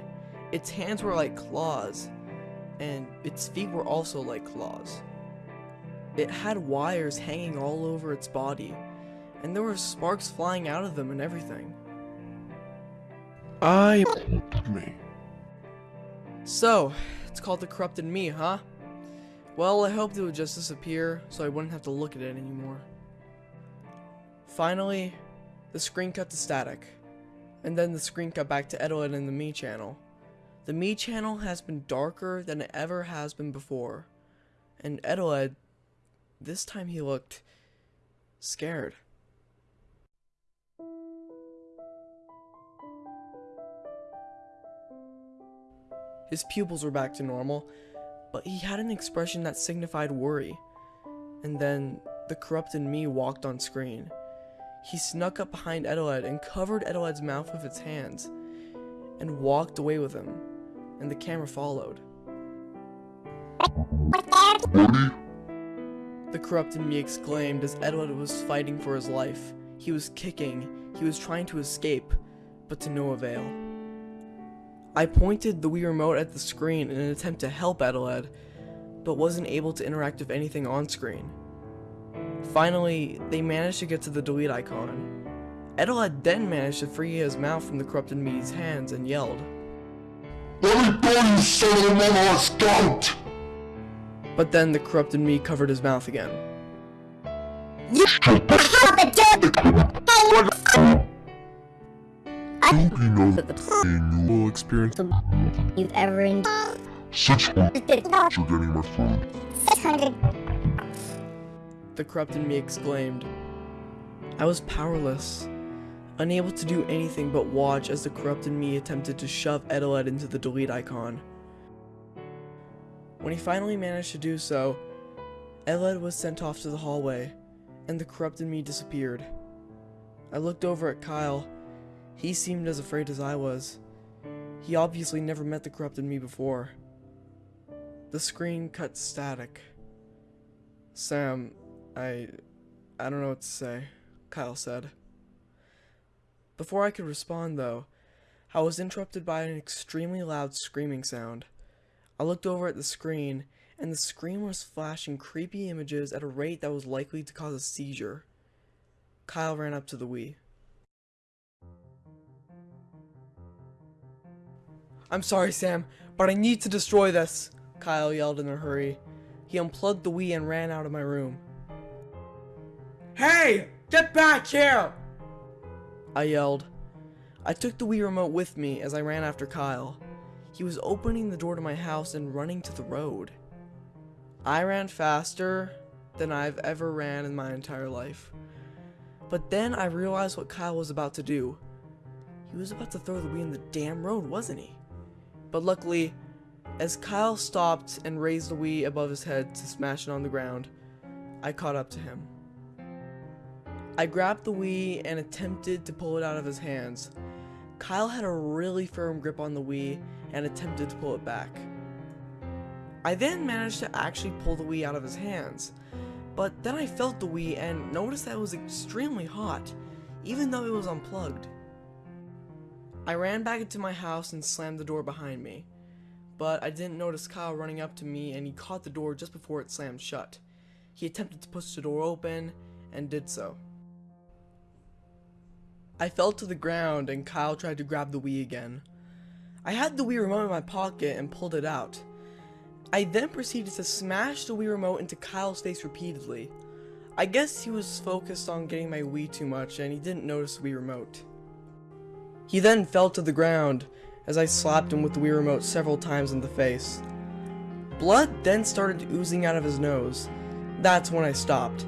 Its hands were like claws, and its feet were also like claws. It had wires hanging all over its body, and there were sparks flying out of them and everything. I me. So, it's called the corrupted Mii, huh? Well, I hoped it would just disappear so I wouldn't have to look at it anymore. Finally, the screen cut to static, and then the screen cut back to Eteled in the Mii channel. The Mii channel has been darker than it ever has been before, and Eteled, this time he looked scared. His pupils were back to normal, but he had an expression that signified worry. And then the corrupted Mii walked on screen. He snuck up behind Eteled and covered Eteled's mouth with its hands, and walked away with him, and the camera followed. The corrupted Mii exclaimed as Eteled was fighting for his life. He was kicking, he was trying to escape, but to no avail. I pointed the Wii remote at the screen in an attempt to help Eteled, but wasn't able to interact with anything on screen. Finally, they managed to get to the delete icon. Eteled then managed to free his mouth from the corrupted Mii's hands and yelled. Let me go, you son of a mama scout! But then the corrupted Mii covered his mouth again. Don't you know that you will experience You've ever enjoyed. such you're getting my food. 600 The corrupted Mii exclaimed. I was powerless, unable to do anything but watch as the corrupted Mii attempted to shove Eteled into the delete icon. When he finally managed to do so, Eteled was sent off to the hallway, and the corrupted Mii disappeared. I looked over at Kyle. He seemed as afraid as I was. He obviously never met the corrupted Mii before. The screen cut static. Sam, I... I don't know what to say, Kyle said. Before I could respond, though, I was interrupted by an extremely loud screaming sound. I looked over at the screen, and the screen was flashing creepy images at a rate that was likely to cause a seizure. Kyle ran up to the Wii. I'm sorry, Sam, but I need to destroy this, Kyle yelled in a hurry. He unplugged the Wii and ran out of my room. Hey! Get back here! I yelled. I took the Wii remote with me as I ran after Kyle. He was opening the door to my house and running to the road. I ran faster than I've ever ran in my entire life. But then I realized what Kyle was about to do. He was about to throw the Wii in the damn road, wasn't he? But luckily, As Kyle stopped and raised the Wii above his head to smash it on the ground, I caught up to him. I grabbed the Wii and attempted to pull it out of his hands. Kyle had a really firm grip on the Wii and attempted to pull it back. I then managed to actually pull the Wii out of his hands, but then I felt the Wii and noticed that it was extremely hot, even though it was unplugged. I ran back into my house and slammed the door behind me, but I didn't notice Kyle running up to me and he caught the door just before it slammed shut. He attempted to push the door open and did so. I fell to the ground and Kyle tried to grab the Wii again. I had the Wii remote in my pocket and pulled it out. I then proceeded to smash the Wii remote into Kyle's face repeatedly. I guess he was focused on getting my Wii too much and he didn't notice the Wii remote. He then fell to the ground as I slapped him with the Wii remote several times in the face. Blood then started oozing out of his nose. That's when I stopped.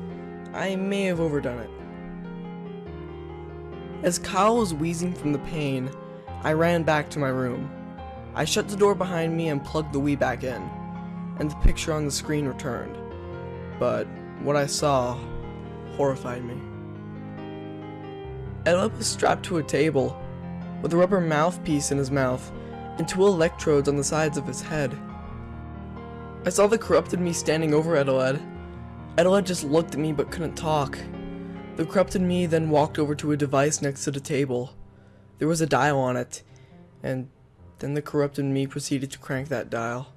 I may have overdone it. As Kyle was wheezing from the pain, I ran back to my room. I shut the door behind me and plugged the Wii back in, and the picture on the screen returned. But what I saw horrified me. Ella was strapped to a table, with a rubber mouthpiece in his mouth, and two electrodes on the sides of his head. I saw the corrupted Mii standing over Eteled. Eteled just looked at me but couldn't talk. The corrupted Mii then walked over to a device next to the table. There was a dial on it, and then the corrupted Mii proceeded to crank that dial.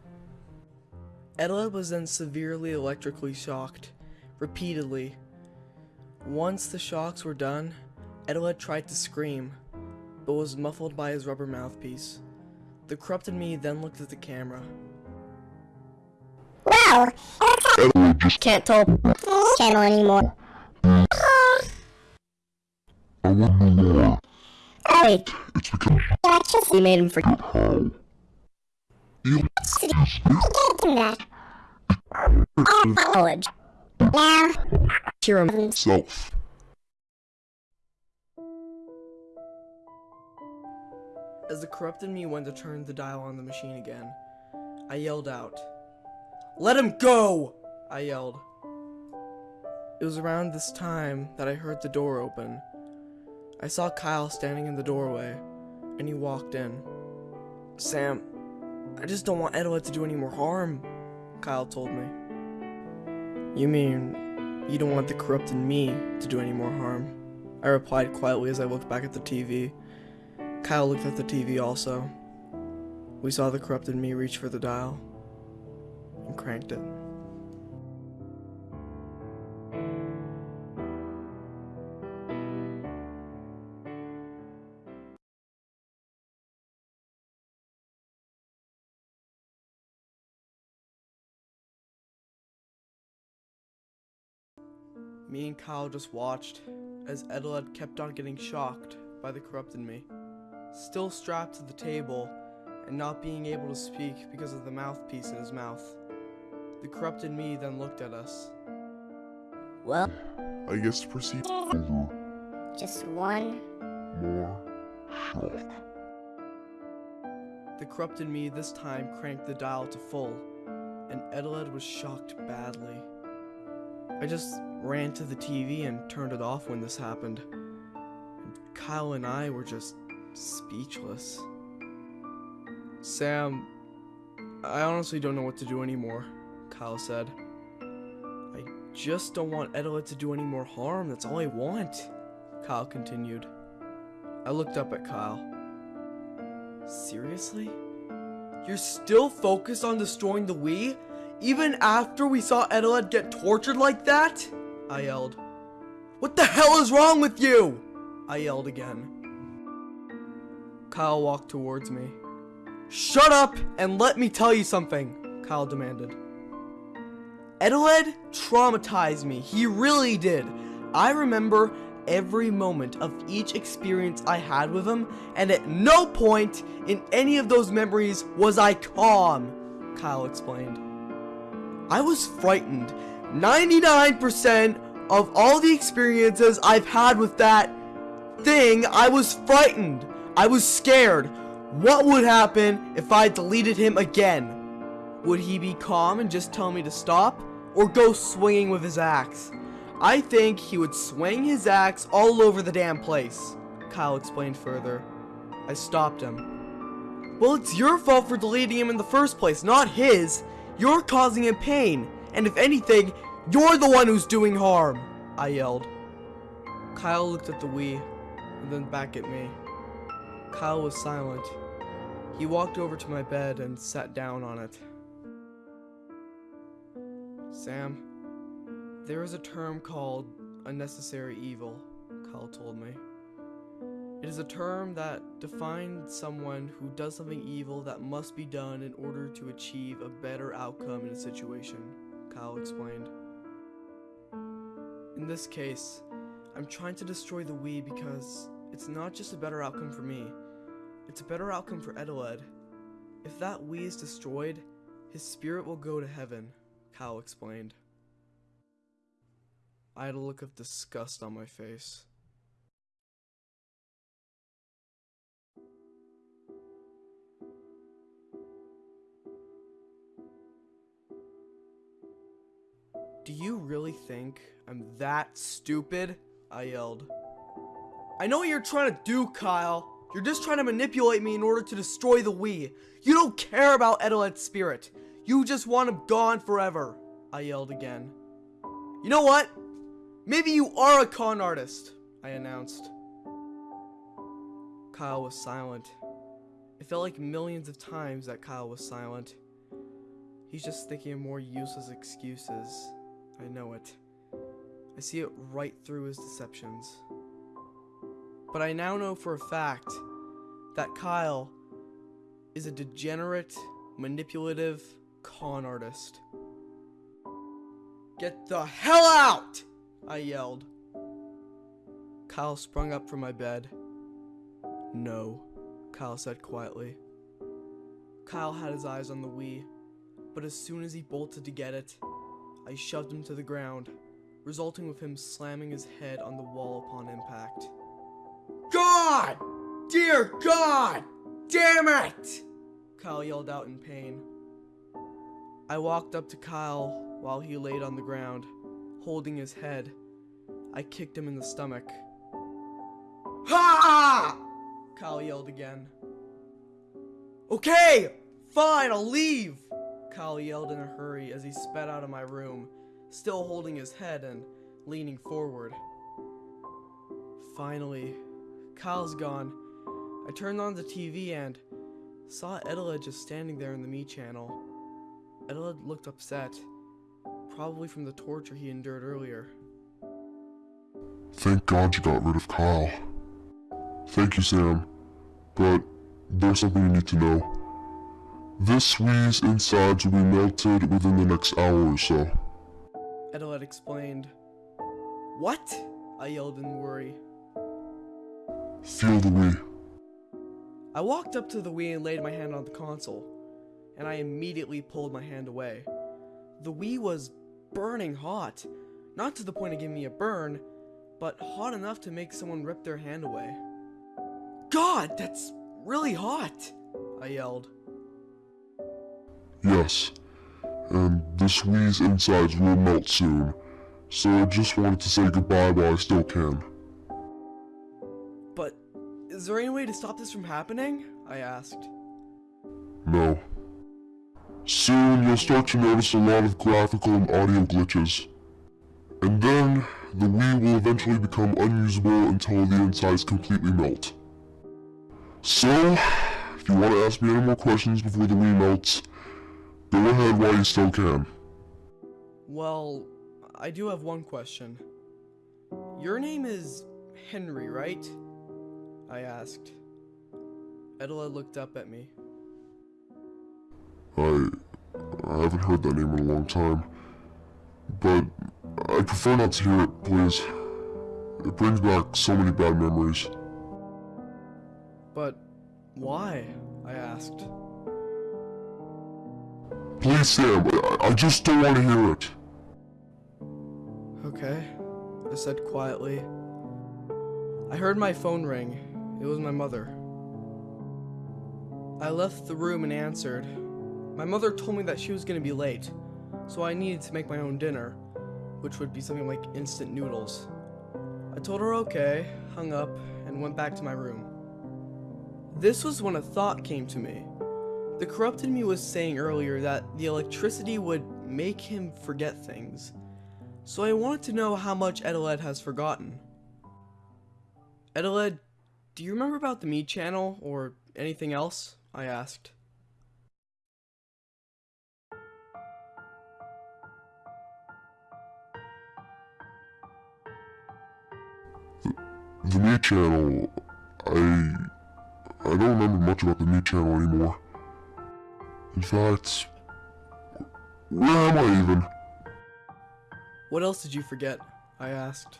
Eteled was then severely electrically shocked, repeatedly. Once the shocks were done, Eteled tried to scream, but was muffled by his rubber mouthpiece. The corrupted Mii then looked at the camera. Wow! Can't tell channel anymore. I want to know more. Oh wait, It's because electricity made him forget how? You that. Knowledge. Now, cure him. As the corrupted Mii went to turn the dial on the machine again, I yelled out. Let him go! I yelled. It was around this time that I heard the door open. I saw Kyle standing in the doorway, and he walked in. Sam, I just don't want Eteled to do any more harm, Kyle told me. You mean you don't want the corrupted Mii to do any more harm? I replied quietly as I looked back at the TV. Kyle looked at the TV also. We saw the corrupted Mii reach for the dial and cranked it. Me and Kyle just watched as Eteled kept on getting shocked by the corrupted Mii. Still strapped to the table and not being able to speak because of the mouthpiece in his mouth. The corrupted Mii then looked at us. Well, I guess to proceed just one. more shock. The corrupted Mii this time cranked the dial to full, and Eteled was shocked badly. I just ran to the TV and turned it off when this happened. And Kyle and I were just speechless. Sam, I honestly don't know what to do anymore, Kyle said. I just don't want Eteled to do any more harm, that's all I want, Kyle continued. I looked up at Kyle. Seriously? You're still focused on destroying the Wii? Even after we saw Eteled get tortured like that? I yelled. What the hell is wrong with you? I yelled again. Kyle walked towards me. Shut up and let me tell you something, Kyle demanded. Eteled traumatized me. He really did. I remember every moment of each experience I had with him, and at no point in any of those memories was I calm, Kyle explained. I was frightened. 99% of all the experiences I've had with that thing, I was frightened. I was scared. What would happen if I deleted him again? Would he be calm and just tell me to stop, or go swinging with his axe? I think he would swing his axe all over the damn place, Kyle explained further. I stopped him. Well, it's your fault for deleting him in the first place, not his. You're causing him pain, and if anything, you're the one who's doing harm, I yelled. Kyle looked at the Wii, and then back at me. Kyle was silent. He walked over to my bed and sat down on it. Sam, there is a term called unnecessary evil, Kyle told me. It is a term that defines someone who does something evil that must be done in order to achieve a better outcome in a situation, Kyle explained. In this case, I'm trying to destroy the Wii because it's not just a better outcome for me, it's a better outcome for Eteled. If that Wii is destroyed, his spirit will go to heaven, Kyle explained. I had a look of disgust on my face. Do you really think I'm that stupid? I yelled. I know what you're trying to do, Kyle. You're just trying to manipulate me in order to destroy the Wii. You don't care about Eteled's spirit. You just want him gone forever. I yelled again. You know what? Maybe you are a con artist, I announced. Kyle was silent. It felt like millions of times that Kyle was silent. He's just thinking of more useless excuses. I know it. I see it right through his deceptions. But I now know for a fact that Kyle is a degenerate, manipulative con artist. Get the hell out! I yelled. Kyle sprung up from my bed. No, Kyle said quietly. Kyle had his eyes on the Wii, but as soon as he bolted to get it, I shoved him to the ground, resulting with him slamming his head on the wall upon impact. God! Dear God! Damn it! Kyle yelled out in pain. I walked up to Kyle while he laid on the ground, holding his head. I kicked him in the stomach. Ha! Kyle yelled again. Okay, fine, I'll leave! Kyle yelled in a hurry as he sped out of my room, still holding his head and leaning forward. Finally, Kyle's gone. I turned on the TV and saw Eteled just standing there in the Mii channel. Eteled looked upset, probably from the torture he endured earlier. Thank God you got rid of Kyle. Thank you, Sam. But there's something you need to know. This Wii's insides will be melted within the next hour or so. Eteled explained. What? I yelled in worry. Feel the Wii. I walked up to the Wii and laid my hand on the console, and I immediately pulled my hand away. The Wii was burning hot, not to the point of giving me a burn, but hot enough to make someone rip their hand away. God, that's really hot! I yelled. Yes. And this Wii's insides will melt soon. So I just wanted to say goodbye while I still can. Is there any way to stop this from happening? I asked. No. Soon you'll start to notice a lot of graphical and audio glitches. And then, the Wii will eventually become unusable until the insides completely melt. So, if you want to ask me any more questions before the Wii melts, go ahead while you still can. Well, I do have one question. Your name is Henry, right? I asked. Eteled looked up at me. I... I haven't heard that name in a long time. But I prefer not to hear it, please. It brings back so many bad memories. But why? I asked. Please, Sam, I, I just don't want to hear it. Okay, I said quietly. I heard my phone ring. It was my mother. I left the room and answered. My mother told me that she was gonna be late, so I needed to make my own dinner, which would be something like instant noodles. I told her okay, hung up, and went back to my room. This was when a thought came to me. The corrupted Mii was saying earlier that the electricity would make him forget things, so I wanted to know how much Eteled has forgotten. Eteled, do you remember about the Mii channel or anything else? I asked. The Mii channel, I... I don't remember much about the Mii channel anymore. In fact, where am I even? What else did you forget? I asked.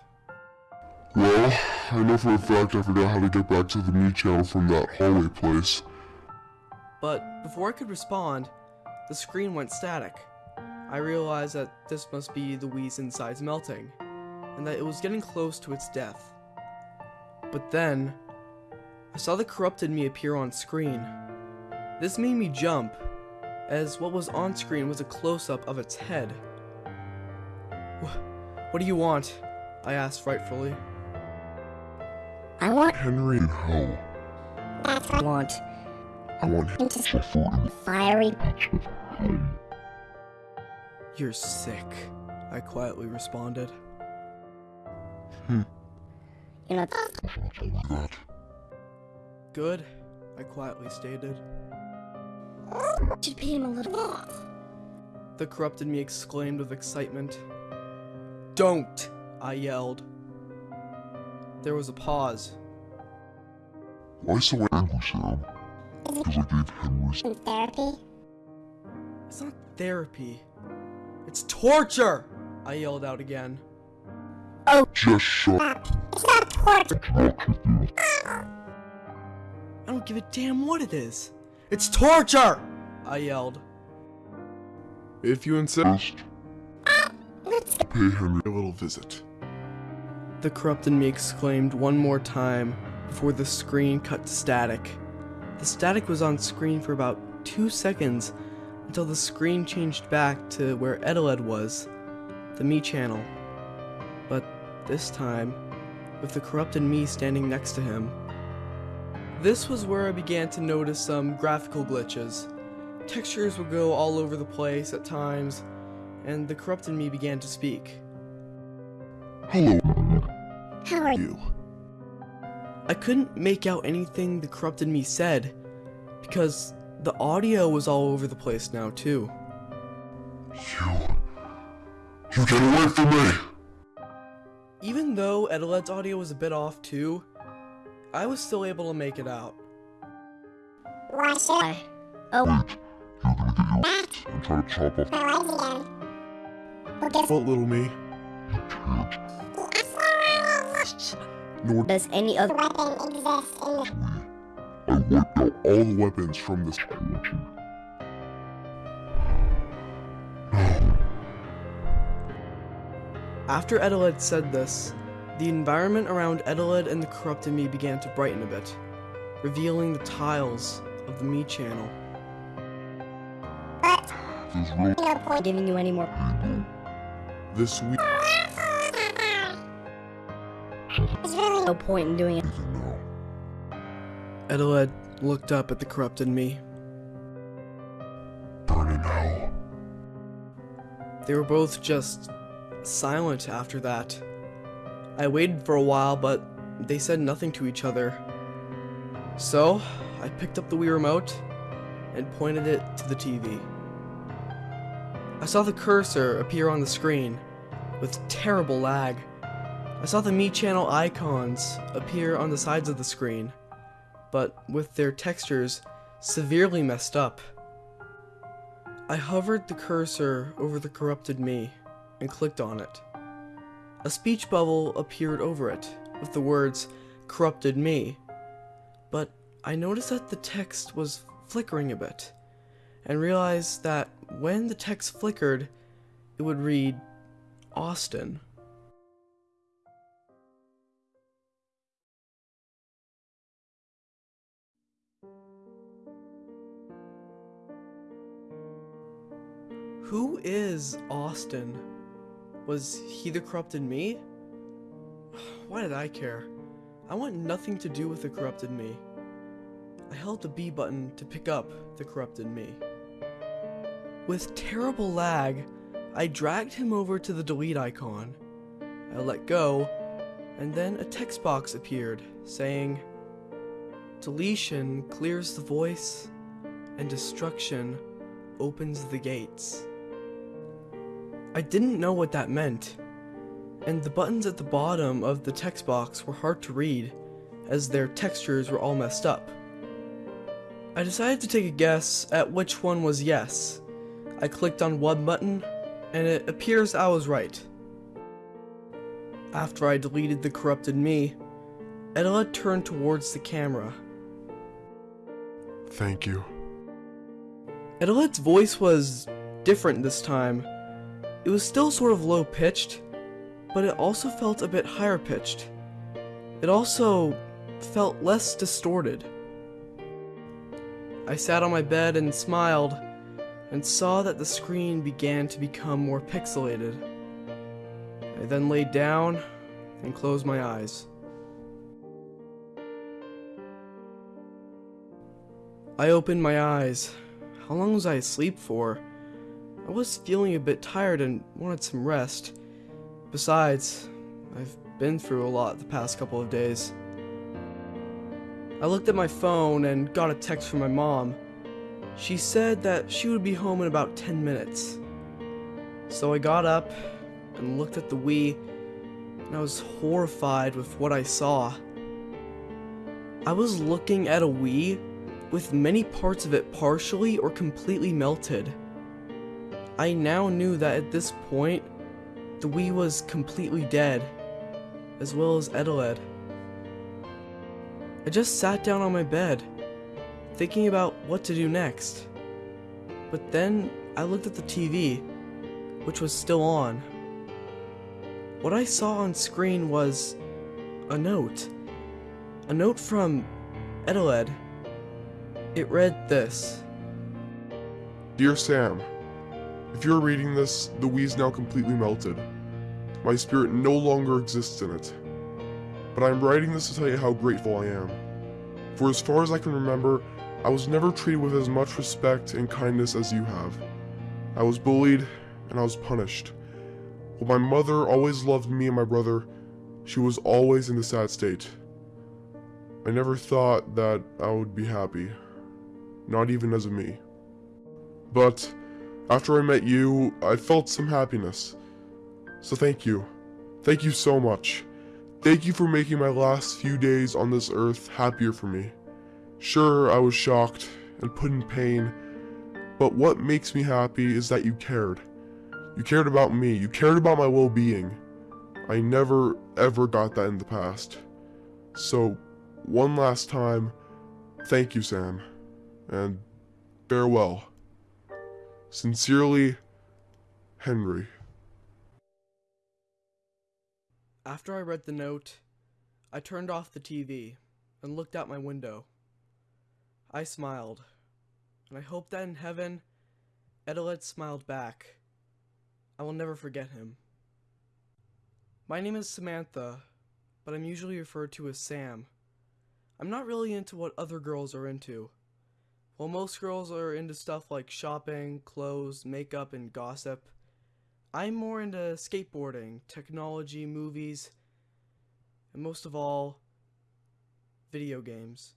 Well, I know for a fact I forgot how to get back to the Mii channel from that hallway place. But before I could respond, the screen went static. I realized that this must be the Wii's insides melting, and that it was getting close to its death. But then, I saw the corrupted Mii appear on screen. This made me jump, as what was on screen was a close-up of its head. What do you want? I asked frightfully. I want Henry and Hell. that's what I want. I want him to suffer in the Fiery patch of hell. You're sick, I quietly responded. Hmm. you know That. Good, I quietly stated. should pay him a little The corrupted me exclaimed with excitement. Don't! I yelled. There was a pause. Why so angry, Sam? Because I gave Henry in therapy. It's not therapy. It's torture! I yelled out again. Oh, just shut up. It's not torture. Talk with you. I don't give a damn what it is. It's torture! I yelled. If you insist, ah, Let's pay Henry a little visit. The corrupted Mii exclaimed one more time before the screen cut to static. The static was on screen for about two seconds until the screen changed back to where Eteled was, the Mii channel. But this time, with the corrupted Mii standing next to him. This was where I began to notice some graphical glitches. Textures would go all over the place at times, and the corrupted Mii began to speak. Hello, how are you? I couldn't make out anything the corrupted Mii said because the audio was all over the place now too. You. You get away from me! Even though Eteled's audio was a bit off too, I was still able to make it out. Why should I? Oh, Wait, you're gonna get your that. and try to chop off My legs again. Well, guess what, little me? You can't. Nor Does any other weapon exist in the Wii. I wiped out all the weapons from this country. After Eteled said this, the environment around Eteled and the corrupted Mii began to brighten a bit, revealing the tiles of the Mii channel. There's no point giving you any more. people. Uh, this week, no point in doing it. even now. Eteled looked up at the corrupted Mii. Burn in hell. They were both just silent after that. I waited for a while, but they said nothing to each other. So, I picked up the Wii remote and pointed it to the TV. I saw the cursor appear on the screen with terrible lag. I saw the Mii channel icons appear on the sides of the screen, but with their textures severely messed up. I hovered the cursor over the corrupted Mii and clicked on it. A speech bubble appeared over it with the words corrupted Mii, but I noticed that the text was flickering a bit and realized that when the text flickered, it would read Austin. Who is Austin? Was he the corrupted Mii? Why did I care? I want nothing to do with the corrupted Mii. I held the B button to pick up the corrupted Mii. With terrible lag, I dragged him over to the delete icon. I let go, and then a text box appeared saying, Deletion clears the voice, and destruction opens the gates. I didn't know what that meant, and the buttons at the bottom of the text box were hard to read, as their textures were all messed up. I decided to take a guess at which one was yes. I clicked on one button, and it appears I was right. After I deleted the corrupted Mii, Eteled turned towards the camera. Thank you. Eteled's voice was different this time. It was still sort of low pitched, but it also felt a bit higher pitched. It also felt less distorted. I sat on my bed and smiled, and saw that the screen began to become more pixelated. I then laid down and closed my eyes. I opened my eyes. How long was I asleep for? I was feeling a bit tired and wanted some rest. Besides, I've been through a lot the past couple of days. I looked at my phone and got a text from my mom. She said that she would be home in about 10 minutes. So I got up and looked at the Wii, and I was horrified with what I saw. I was looking at a Wii with many parts of it partially or completely melted. I now knew that at this point, the Wii was completely dead, as well as Eteled. I just sat down on my bed, thinking about what to do next. But then I looked at the TV, which was still on. What I saw on screen was a note. A note from Eteled. It read this. Dear Sam, if you're reading this, the Wii's now completely melted. My spirit no longer exists in it. But I'm writing this to tell you how grateful I am. For as far as I can remember, I was never treated with as much respect and kindness as you have. I was bullied, and I was punished. While my mother always loved me and my brother, she was always in a sad state. I never thought that I would be happy. Not even as a Mii. But, after I met you, I felt some happiness. So thank you. Thank you so much. Thank you for making my last few days on this earth happier for me. Sure, I was shocked and put in pain, but what makes me happy is that you cared. You cared about me, you cared about my well-being. I never ever got that in the past. So, one last time, thank you, Sam, and farewell. Sincerely, Henry. After I read the note, I turned off the TV and looked out my window. I smiled, and I hope that in heaven, Eteled smiled back. I will never forget him. My name is Samantha, but I'm usually referred to as Sam. I'm not really into what other girls are into. While most girls are into stuff like shopping, clothes, makeup, and gossip, I'm more into skateboarding, technology, movies, and most of all, video games.